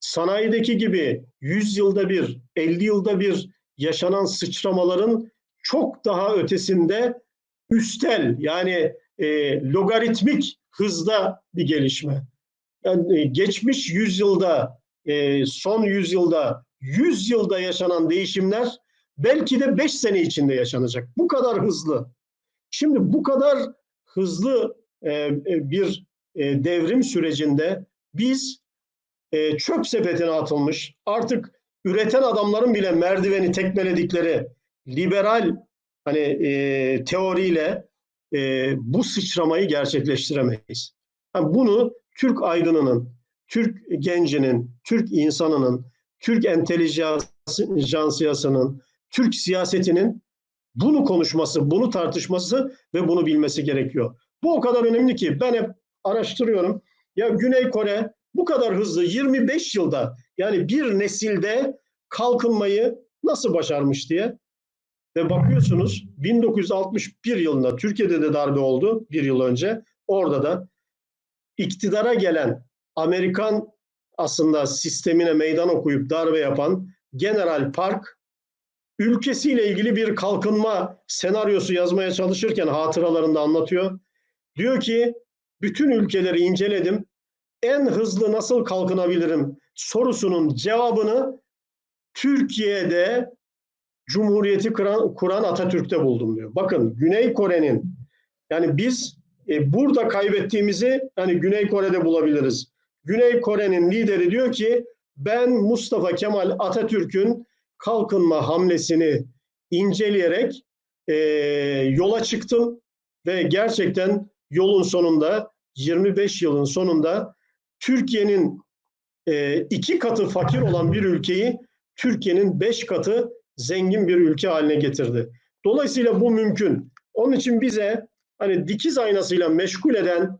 sanayideki gibi 100 yılda bir, 50 yılda bir yaşanan sıçramaların çok daha ötesinde üstel yani e, logaritmik hızda bir gelişme. Yani e, geçmiş yüzyılda, e, son yüzyılda, 100 yılda yaşanan değişimler belki de 5 sene içinde yaşanacak. Bu kadar hızlı. Şimdi bu kadar hızlı bir e, devrim sürecinde biz e, çöp sepetine atılmış, artık üreten adamların bile merdiveni tekmeledikleri liberal hani e, teoriyle e, bu sıçramayı gerçekleştiremeyiz. Bunu Türk aydınının, Türk gencinin, Türk insanının, Türk entelijansiyasının, Türk siyasetinin bunu konuşması, bunu tartışması ve bunu bilmesi gerekiyor. Bu o kadar önemli ki ben hep araştırıyorum. Ya Güney Kore bu kadar hızlı 25 yılda yani bir nesilde kalkınmayı nasıl başarmış diye. Ve bakıyorsunuz 1961 yılında Türkiye'de de darbe oldu bir yıl önce. Orada da iktidara gelen Amerikan aslında sistemine meydan okuyup darbe yapan General Park ülkesiyle ilgili bir kalkınma senaryosu yazmaya çalışırken hatıralarında anlatıyor. Diyor ki bütün ülkeleri inceledim. En hızlı nasıl kalkınabilirim sorusunun cevabını Türkiye'de Cumhuriyeti kuran, kuran Atatürk'te buldum diyor. Bakın Güney Kore'nin yani biz e, burada kaybettiğimizi hani Güney Kore'de bulabiliriz. Güney Kore'nin lideri diyor ki ben Mustafa Kemal Atatürk'ün kalkınma hamlesini inceleyerek e, yola çıktım ve gerçekten yolun sonunda 25 yılın sonunda Türkiye'nin e, iki katı fakir olan bir ülkeyi Türkiye'nin beş katı zengin bir ülke haline getirdi. Dolayısıyla bu mümkün. Onun için bize hani dikiz aynasıyla meşgul eden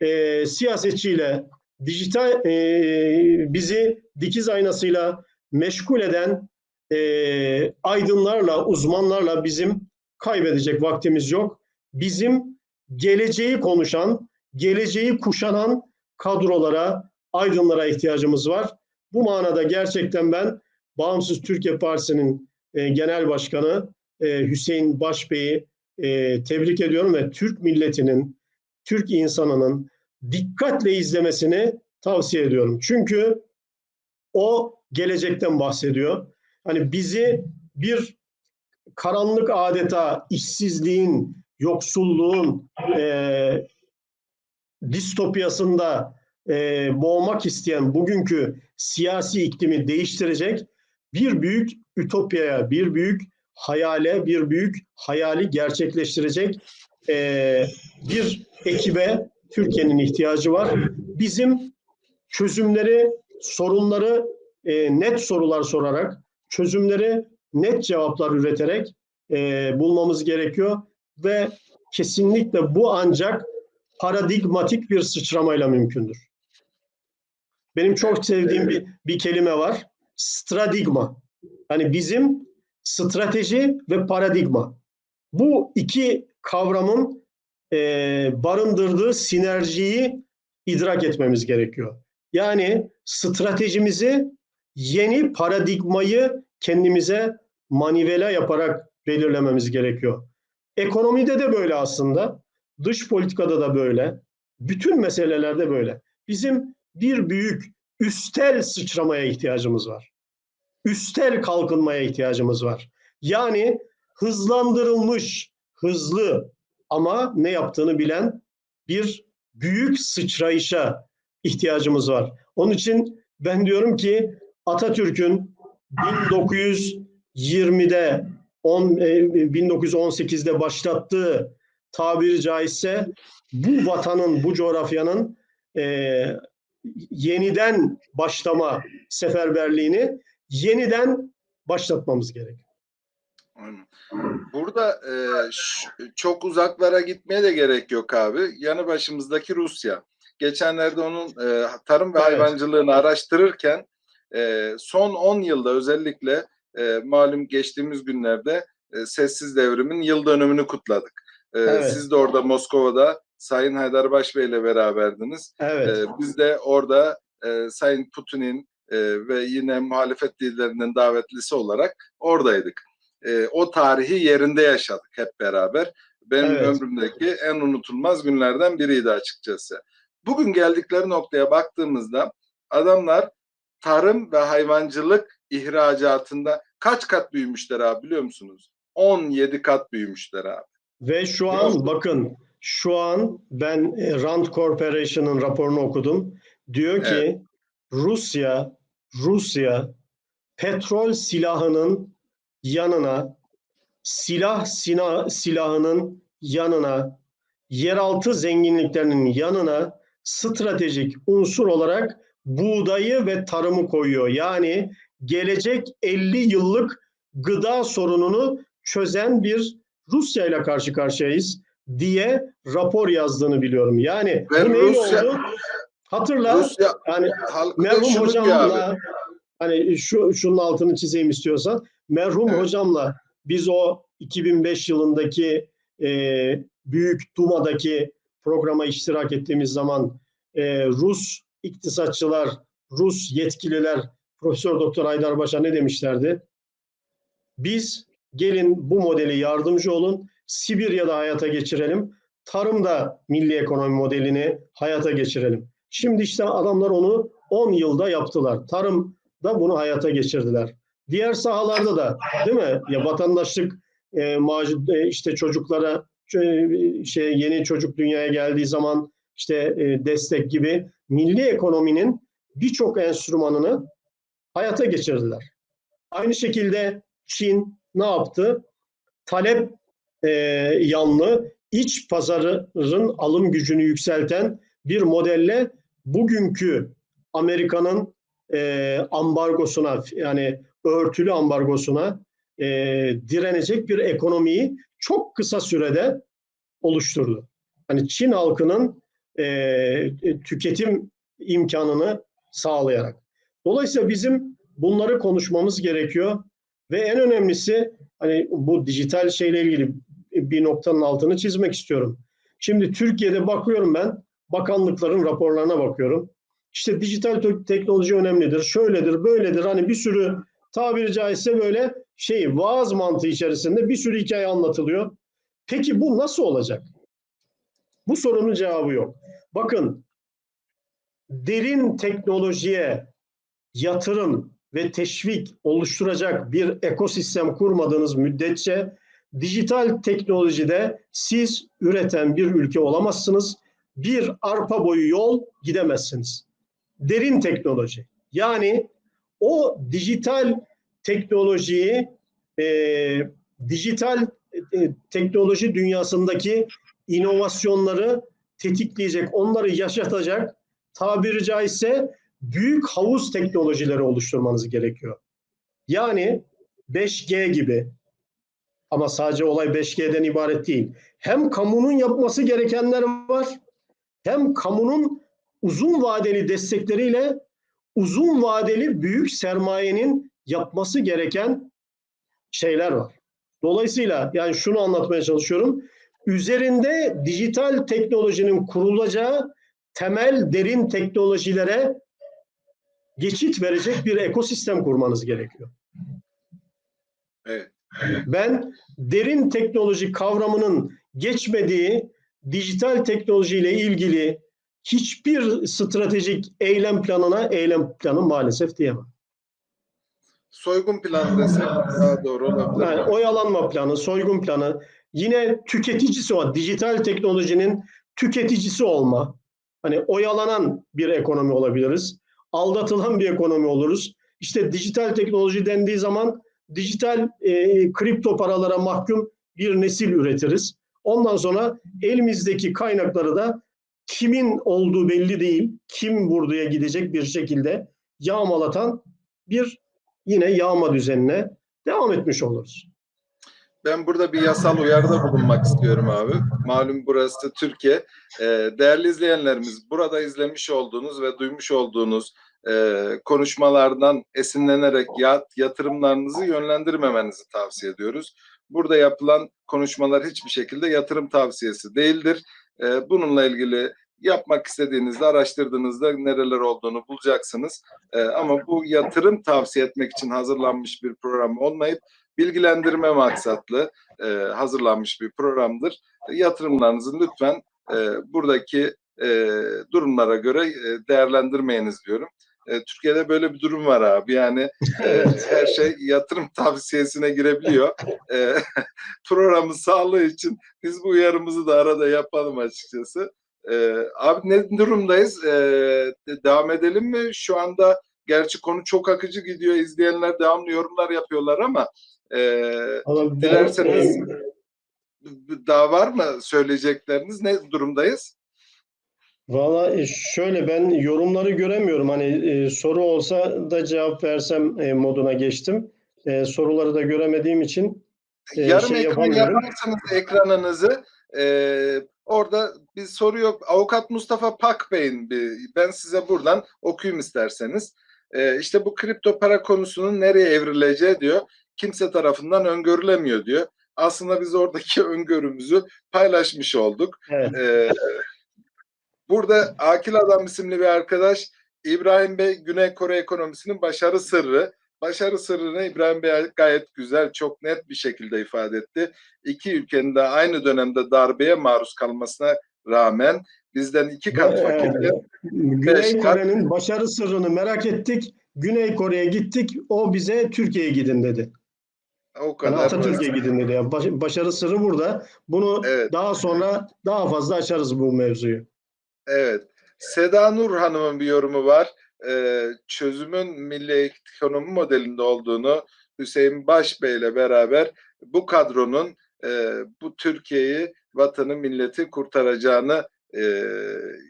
e, siyasetçiyle dijital e, bizi dikiz aynasıyla meşgul eden e, aydınlarla, uzmanlarla bizim kaybedecek vaktimiz yok. Bizim geleceği konuşan, geleceği kuşanan kadrolara, aydınlara ihtiyacımız var. Bu manada gerçekten ben Bağımsız Türkiye Partisi'nin e, genel başkanı e, Hüseyin Başbey'i e, tebrik ediyorum ve Türk milletinin, Türk insanının dikkatle izlemesini tavsiye ediyorum. Çünkü o gelecekten bahsediyor. Hani bizi bir karanlık adeta işsizliğin, yoksulluğun e, distopyasında e, boğmak isteyen bugünkü siyasi iklimi değiştirecek bir büyük ütopyaya, bir büyük hayale, bir büyük hayali gerçekleştirecek e, bir ekibe Türkiye'nin ihtiyacı var. Bizim çözümleri, sorunları e, net sorular sorarak, çözümleri net cevaplar üreterek e, bulmamız gerekiyor ve kesinlikle bu ancak paradigmatik bir sıçramayla mümkündür. Benim çok sevdiğim bir, bir kelime var. Stradigma. Yani bizim strateji ve paradigma. Bu iki kavramın e, barındırdığı sinerjiyi idrak etmemiz gerekiyor. Yani stratejimizi yeni paradigmayı kendimize manivela yaparak belirlememiz gerekiyor. Ekonomide de böyle aslında. Dış politikada da böyle. Bütün meselelerde böyle. Bizim bir büyük üstel sıçramaya ihtiyacımız var. Üstel kalkınmaya ihtiyacımız var. Yani hızlandırılmış, hızlı ama ne yaptığını bilen bir büyük sıçrayışa ihtiyacımız var. Onun için ben diyorum ki Atatürk'ün 1920'de 10, 1918'de başlattığı tabiri caizse bu vatanın, bu coğrafyanın e, yeniden başlama seferberliğini yeniden başlatmamız gerekiyor. Burada e, çok uzaklara gitmeye de gerek yok abi. Yanı başımızdaki Rusya. Geçenlerde onun e, tarım ve evet. hayvancılığını araştırırken e, son 10 yılda özellikle e, malum geçtiğimiz günlerde e, sessiz devrimin yıl dönümünü kutladık. E, evet. Siz de orada Moskova'da Sayın Haydarbaş Bey ile beraberdiniz. Evet. E, biz de orada e, Sayın Putin'in e, ve yine muhalefet liderinin davetlisi olarak oradaydık. E, o tarihi yerinde yaşadık hep beraber. Benim evet. ömrümdeki en unutulmaz günlerden biriydi açıkçası. Bugün geldikleri noktaya baktığımızda adamlar tarım ve hayvancılık ihracatında kaç kat büyümüşler abi biliyor musunuz? 17 kat büyümüşler abi. Ve şu an bakın şu an ben e, Rand Corporation'ın raporunu okudum. Diyor ki evet. Rusya Rusya petrol silahının yanına silah sina, silahının yanına yeraltı zenginliklerinin yanına stratejik unsur olarak buğdayı ve tarımı koyuyor. Yani gelecek 50 yıllık gıda sorununu çözen bir Rusya ile karşı karşıyayız diye rapor yazdığını biliyorum. Yani ve bu neyle Rusya, oldu? Hatırla Rusya, yani merhum hocamla hani şu şunun altını çizeyim istiyorsan merhum evet. hocamla biz o 2005 yılındaki e, büyük Duma'daki programa iştirak ettiğimiz zaman e, Rus iktisatçılar, Rus yetkililer Profesör Doktor Haydarbaş'a ne demişlerdi? Biz gelin bu modeli yardımcı olun, Sibirya'da hayata geçirelim, tarımda milli ekonomi modelini hayata geçirelim. Şimdi işte adamlar onu 10 yılda yaptılar. Tarımda bunu hayata geçirdiler. Diğer sahalarda da değil mi? Ya vatandaşlık e, macit, e, işte çocuklara e, şey yeni çocuk dünyaya geldiği zaman işte e, destek gibi milli ekonominin birçok enstrümanını hayata geçirdiler. Aynı şekilde Çin ne yaptı? Talep e, yanlı iç pazarın alım gücünü yükselten bir modelle bugünkü Amerika'nın e, ambargosuna yani örtülü ambargosuna e, direnecek bir ekonomiyi çok kısa sürede oluşturdu. Hani Çin halkının e, tüketim imkanını sağlayarak. Dolayısıyla bizim bunları konuşmamız gerekiyor ve en önemlisi hani bu dijital şeyle ilgili bir noktanın altını çizmek istiyorum. Şimdi Türkiye'de bakıyorum ben bakanlıkların raporlarına bakıyorum. İşte dijital teknoloji önemlidir, şöyledir, böyledir. Hani bir sürü tabiri caizse böyle şey vaaz mantığı içerisinde bir sürü hikaye anlatılıyor. Peki bu nasıl olacak? Bu sorunun cevabı yok. Bakın derin teknolojiye yatırım ve teşvik oluşturacak bir ekosistem kurmadığınız müddetçe dijital teknolojide siz üreten bir ülke olamazsınız. Bir arpa boyu yol gidemezsiniz. Derin teknoloji. Yani o dijital teknolojiyi e, dijital e, teknoloji dünyasındaki inovasyonları tetikleyecek, onları yaşatacak tabiri caizse büyük havuz teknolojileri oluşturmanız gerekiyor. Yani 5G gibi, Ama sadece olay 5G'den ibaret değil. Hem kamunun yapması gerekenler var, hem kamunun uzun vadeli destekleriyle uzun vadeli büyük sermayenin yapması gereken şeyler var. Dolayısıyla yani şunu anlatmaya çalışıyorum. Üzerinde dijital teknolojinin kurulacağı temel derin teknolojilere geçit verecek bir ekosistem kurmanız gerekiyor. Evet. Ben derin teknoloji kavramının geçmediği dijital teknolojiyle ilgili hiçbir stratejik eylem planına eylem planı maalesef diyemem. Soygun planı desek daha doğru olabilir. Yani oyalanma planı, soygun planı, yine tüketicisi o dijital teknolojinin tüketicisi olma. Hani oyalanan bir ekonomi olabiliriz. Aldatılan bir ekonomi oluruz. İşte dijital teknoloji dendiği zaman dijital e, kripto paralara mahkum bir nesil üretiriz. Ondan sonra elimizdeki kaynakları da kimin olduğu belli değil, kim buraya gidecek bir şekilde yağmalatan bir yine yağma düzenine devam etmiş oluruz. Ben burada bir yasal uyarıda bulunmak istiyorum abi. Malum burası Türkiye. Ee, değerli izleyenlerimiz, burada izlemiş olduğunuz ve duymuş olduğunuz e, konuşmalardan esinlenerek yat, yatırımlarınızı yönlendirmemenizi tavsiye ediyoruz. Burada yapılan konuşmalar hiçbir şekilde yatırım tavsiyesi değildir. Ee, bununla ilgili yapmak istediğinizde, araştırdığınızda nereler olduğunu bulacaksınız. Ee, ama bu yatırım tavsiye etmek için hazırlanmış bir program olmayıp bilgilendirme maksatlı e, hazırlanmış bir programdır. Yatırımlarınızı lütfen e, buradaki e, durumlara göre e, değerlendirmeyiniz diyorum. E, Türkiye'de böyle bir durum var abi. Yani e, her şey yatırım [laughs] tavsiyesine girebiliyor. E, [laughs] programın sağlığı için biz bu uyarımızı da arada yapalım açıkçası. E, abi ne durumdayız? E, devam edelim mi? Şu anda gerçi konu çok akıcı gidiyor. İzleyenler devamlı yorumlar yapıyorlar ama e, dilerseniz daha var mı söyleyecekleriniz? Ne durumdayız? Valla e, şöyle ben yorumları göremiyorum. Hani e, soru olsa da cevap versem e, moduna geçtim. E, soruları da göremediğim için e, Yarım şey ekran yaparsanız ekranınızı e, orada bir soru yok. Avukat Mustafa Pak Bey'in bir, ben size buradan okuyayım isterseniz. E, işte bu kripto para konusunun nereye evrileceği diyor. Kimse tarafından öngörülemiyor diyor. Aslında biz oradaki [laughs] öngörümüzü paylaşmış olduk. Evet. Ee, burada Akil Adam isimli bir arkadaş İbrahim Bey Güney Kore ekonomisinin başarı sırrı. Başarı sırrını İbrahim Bey gayet güzel, çok net bir şekilde ifade etti. İki ülkenin de aynı dönemde darbeye maruz kalmasına rağmen bizden iki kat fakirken Güney Beş kat- Kore'nin başarı sırrını merak ettik. Güney Kore'ye gittik. O bize Türkiye'ye gidin dedi. O Yani kadar. Atatürk'e gidin dedi. Yani baş- başarı sırrı burada. Bunu Evet. daha sonra daha fazla açarız bu mevzuyu. Evet. Seda Nur Hanım'ın bir yorumu var. Ee, çözümün milli ekonomi modelinde olduğunu Hüseyin Baş Bey ile beraber bu kadronun e, bu Türkiye'yi, vatanı, milleti kurtaracağını e,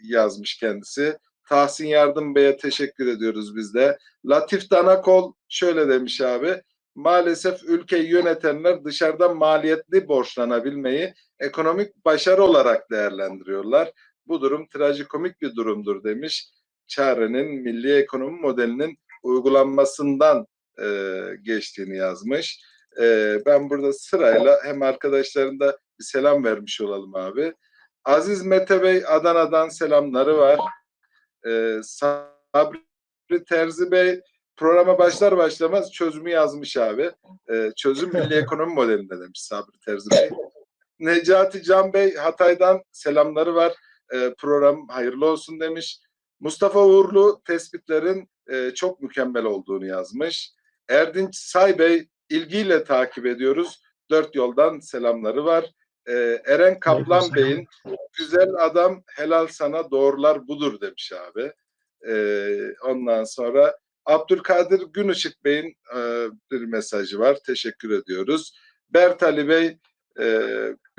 yazmış kendisi. Tahsin Yardım Bey'e teşekkür ediyoruz biz de. Latif Danakol şöyle demiş abi. Maalesef ülkeyi yönetenler dışarıdan maliyetli borçlanabilmeyi ekonomik başarı olarak değerlendiriyorlar. Bu durum trajikomik bir durumdur demiş. Çare'nin milli ekonomi modelinin uygulanmasından e, geçtiğini yazmış. E, ben burada sırayla hem arkadaşlarında bir selam vermiş olalım abi. Aziz Mete Bey Adana'dan selamları var. E, Sabri Terzi Bey programa başlar başlamaz çözümü yazmış abi. E, çözüm milli [laughs] ekonomi modelinde demiş Sabri Terzi Bey. Necati Can Bey Hatay'dan selamları var. E, program hayırlı olsun demiş. Mustafa Uğurlu tespitlerin e, çok mükemmel olduğunu yazmış. Erdinç Say Bey ilgiyle takip ediyoruz. Dört yoldan selamları var. E, Eren Kaplan Bey'in güzel adam helal sana doğrular budur demiş abi. E, ondan sonra Abdülkadir Günışık Bey'in e, bir mesajı var. Teşekkür ediyoruz. Bertali Bey e,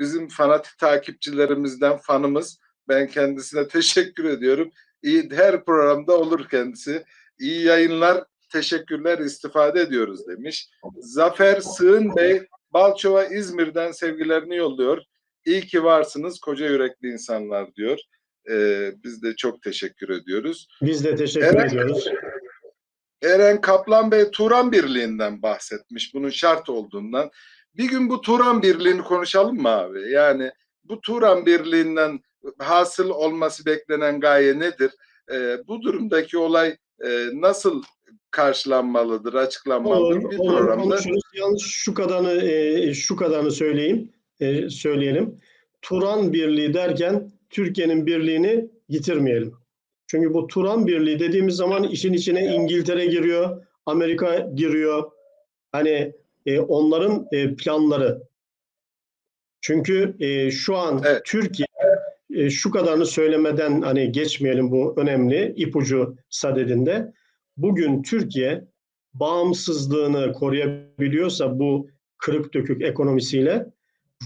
bizim fanatik takipçilerimizden fanımız. Ben kendisine [laughs] teşekkür ediyorum. İyi, her programda olur kendisi. İyi yayınlar, teşekkürler, istifade ediyoruz demiş. Zafer Sığın Bey, Balçova İzmir'den sevgilerini yolluyor. İyi ki varsınız koca yürekli insanlar diyor. Ee, biz de çok teşekkür ediyoruz. Biz de teşekkür Evet. ediyoruz. Eren Kaplan Bey Turan Birliği'nden bahsetmiş. Bunun şart olduğundan. Bir gün bu Turan Birliği'ni konuşalım mı abi? Yani bu Turan Birliği'nden hasıl olması beklenen gaye nedir? Ee, bu durumdaki olay e, nasıl karşılanmalıdır, açıklanmalıdır? Olur, bir olur, programda konuşuruz. Yalnız şu kadarını e, şu kadarını söyleyeyim, e, söyleyelim. Turan Birliği derken Türkiye'nin birliğini yitirmeyelim. Çünkü bu Turan Birliği dediğimiz zaman işin içine İngiltere giriyor, Amerika giriyor. Hani e, onların e, planları. Çünkü e, şu an Evet. Türkiye e, şu kadarını söylemeden hani geçmeyelim bu önemli ipucu sadedinde. Bugün Türkiye bağımsızlığını koruyabiliyorsa bu kırık dökük ekonomisiyle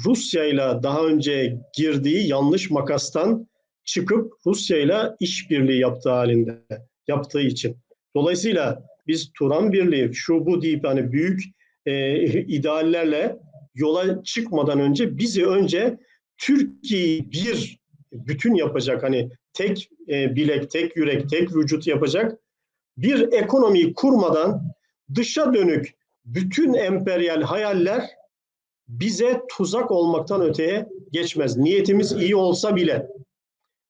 Rusya ile daha önce girdiği yanlış makastan çıkıp Rusya ile işbirliği yaptığı halinde yaptığı için. Dolayısıyla biz Turan Birliği şu bu deyip hani büyük e, [laughs] ideallerle yola çıkmadan önce bizi önce Türkiye'yi bir bütün yapacak hani tek e, bilek, tek yürek, tek vücut yapacak bir ekonomiyi kurmadan dışa dönük bütün emperyal hayaller bize tuzak olmaktan öteye geçmez. Niyetimiz iyi olsa bile.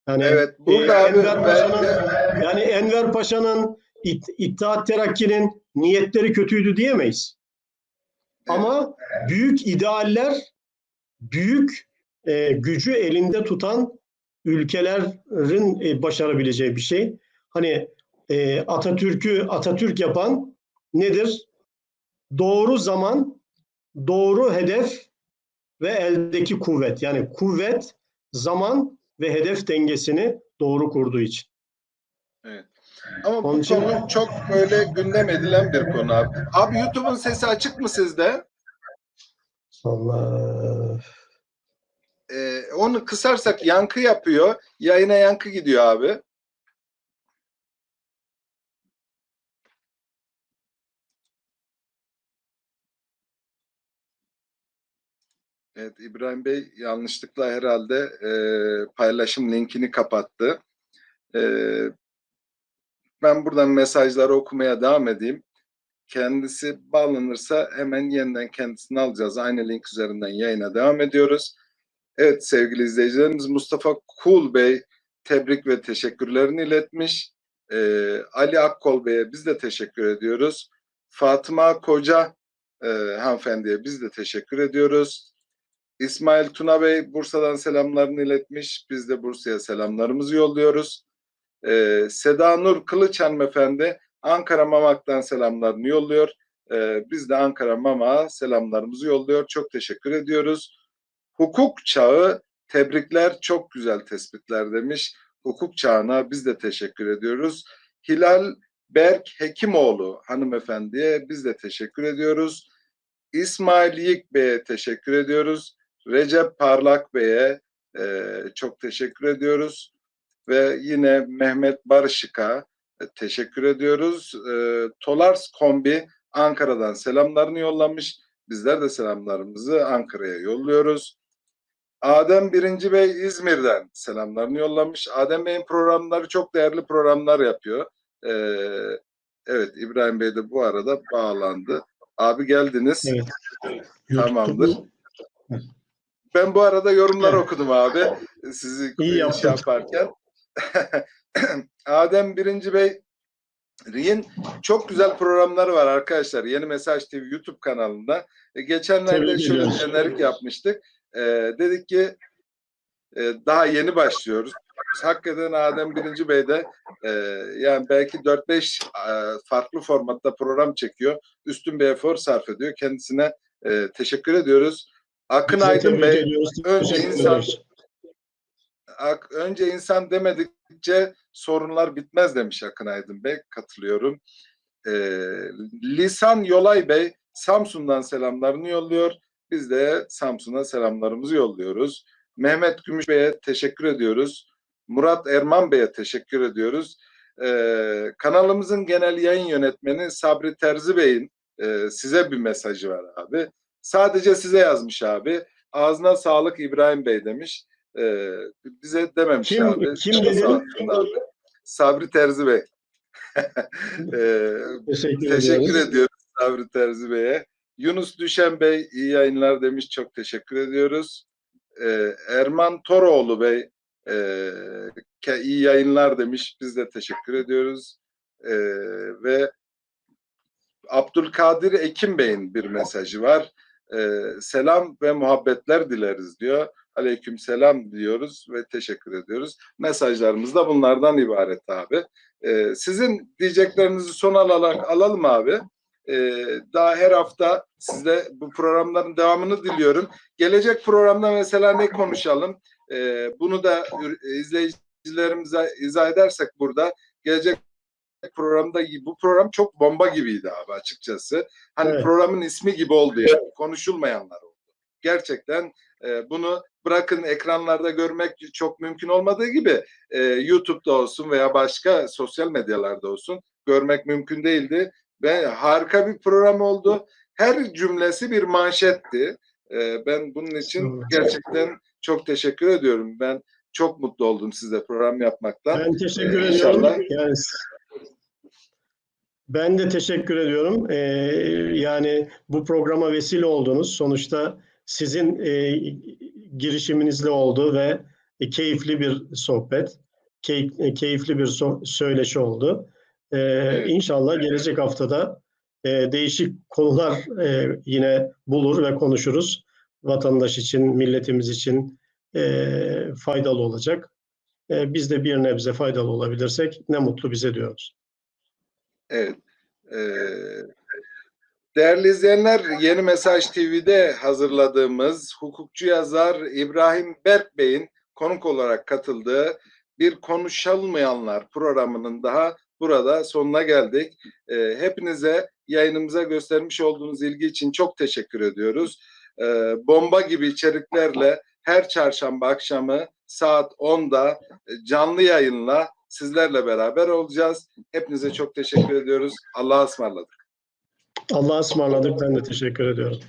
Yani Evet, e, burada abi Enver Paşa'nın ben- yani Enver Paşa'nın İt- İttihat Terakki'nin niyetleri kötüydü diyemeyiz. Ama büyük idealler, büyük e, gücü elinde tutan ülkelerin e, başarabileceği bir şey. Hani e, Atatürk'ü Atatürk yapan nedir? Doğru zaman, doğru hedef ve eldeki kuvvet. Yani kuvvet, zaman ve hedef dengesini doğru kurduğu için. ama Onun bu için- konu çok böyle gündem edilen bir konu abi. Abi YouTube'un sesi açık mı sizde? Allah. Ee, onu kısarsak yankı yapıyor. Yayına yankı gidiyor abi. Evet İbrahim Bey yanlışlıkla herhalde e, paylaşım linkini kapattı. E, ben buradan mesajları okumaya devam edeyim. Kendisi bağlanırsa hemen yeniden kendisini alacağız. Aynı link üzerinden yayına devam ediyoruz. Evet sevgili izleyicilerimiz Mustafa Kul Bey tebrik ve teşekkürlerini iletmiş. Ee, Ali Akkol Bey'e biz de teşekkür ediyoruz. Fatıma Koca e, hanımefendiye biz de teşekkür ediyoruz. İsmail Tuna Bey Bursa'dan selamlarını iletmiş. Biz de Bursa'ya selamlarımızı yolluyoruz. Ee, Seda Nur Kılıç hanımefendi Ankara Mamak'tan selamlarını yolluyor. Ee, biz de Ankara Mamak'a selamlarımızı yolluyor. Çok teşekkür ediyoruz. Hukuk çağı tebrikler çok güzel tespitler demiş. Hukuk çağına biz de teşekkür ediyoruz. Hilal Berk Hekimoğlu hanımefendiye biz de teşekkür ediyoruz. İsmail Yik Bey'e teşekkür ediyoruz. Recep Parlak Bey'e e, çok teşekkür ediyoruz. Ve yine Mehmet Barışık'a e, teşekkür ediyoruz. E, Tolars Kombi Ankara'dan selamlarını yollamış. Bizler de selamlarımızı Ankara'ya yolluyoruz. Adem Birinci Bey İzmir'den selamlarını yollamış. Adem Bey'in programları çok değerli programlar yapıyor. Ee, evet İbrahim Bey de bu arada bağlandı. Abi geldiniz. Evet. Tamamdır. YouTube'da- Ben bu arada yorumları Evet. okudum abi. Sizi İyi şey yaptın. yaparken. [clears throat] Adem Birinci Bey Ri'nin çok güzel programları var arkadaşlar. Yeni Mesaj TV YouTube kanalında. E, geçenlerde şöyle jenerik yapmıştık. E, dedik ki e, daha yeni başlıyoruz. Hakikaten Adem Birinci Bey de e, yani belki 4-5 e, farklı formatta program çekiyor. Üstün bir efor sarf ediyor. Kendisine e, teşekkür ediyoruz. Akın de Aydın Bey önce insan-. Ak- önce insan demedikçe sorunlar bitmez demiş Akın Aydın Bey. Katılıyorum. Ee, Lisan Yolay Bey Samsun'dan selamlarını yolluyor. Biz de Samsun'a selamlarımızı yolluyoruz. Mehmet Gümüş Bey'e teşekkür ediyoruz. Murat Erman Bey'e teşekkür ediyoruz. Ee, kanalımızın genel yayın yönetmeni Sabri Terzi Bey'in e, size bir mesajı var abi. Sadece size yazmış abi. Ağzına sağlık İbrahim Bey demiş. Ee, bize dememiş Kim- abi. kim dedi? Sabri Terzi Bey. [laughs] Ee, Teşekkür, teşekkür ediyoruz. ediyoruz Sabri Terzi Bey'e. Yunus Düşen Bey iyi yayınlar demiş. Çok teşekkür ediyoruz. Ee, Erman Toroğlu Bey e, iyi yayınlar demiş. Biz de teşekkür ediyoruz. Ee, ve Abdülkadir Ekim Bey'in bir mesajı var. Ee, selam ve muhabbetler dileriz diyor. Aleyküm selam diyoruz ve teşekkür ediyoruz. Mesajlarımız da bunlardan ibaret abi. Ee, sizin diyeceklerinizi son alarak alalım abi. Ee, daha her hafta sizle bu programların devamını diliyorum. Gelecek programda mesela ne konuşalım? Ee, bunu da izleyicilerimize izah edersek burada gelecek programda bu program çok bomba gibiydi abi açıkçası. Hani Evet. programın ismi gibi oldu yani. Konuşulmayanlar oldu. Gerçekten e, bunu bırakın ekranlarda görmek çok mümkün olmadığı gibi e, YouTube'da olsun veya başka sosyal medyalarda olsun görmek mümkün değildi. Ve harika bir program oldu. Her cümlesi bir manşetti. E, ben bunun için gerçekten çok teşekkür ediyorum. Ben çok mutlu oldum sizle program yapmaktan. Ben teşekkür Ee, ediyorum. inşallah. Yani ben de teşekkür ediyorum. Ee, yani bu programa vesile oldunuz. Sonuçta sizin e, girişiminizle oldu ve e, keyifli bir sohbet, key- e, keyifli bir so- söyleşi oldu. Ee, Evet. İnşallah gelecek haftada e, değişik konular e, yine bulur ve konuşuruz. Vatandaş için, milletimiz için e, faydalı olacak. E, biz de bir nebze faydalı olabilirsek ne mutlu bize diyoruz. Evet. Ee, değerli izleyenler, Yeni Mesaj TV'de hazırladığımız hukukçu yazar İbrahim Berk Bey'in konuk olarak katıldığı bir Konuşulmayanlar programının daha burada sonuna geldik. Ee, hepinize yayınımıza göstermiş olduğunuz ilgi için çok teşekkür ediyoruz. Ee, bomba gibi içeriklerle her çarşamba akşamı saat 10'da e, canlı yayınla sizlerle beraber olacağız. Hepinize çok teşekkür ediyoruz. Allah'a ısmarladık. Allah'a ısmarladık. Ben de teşekkür ediyorum.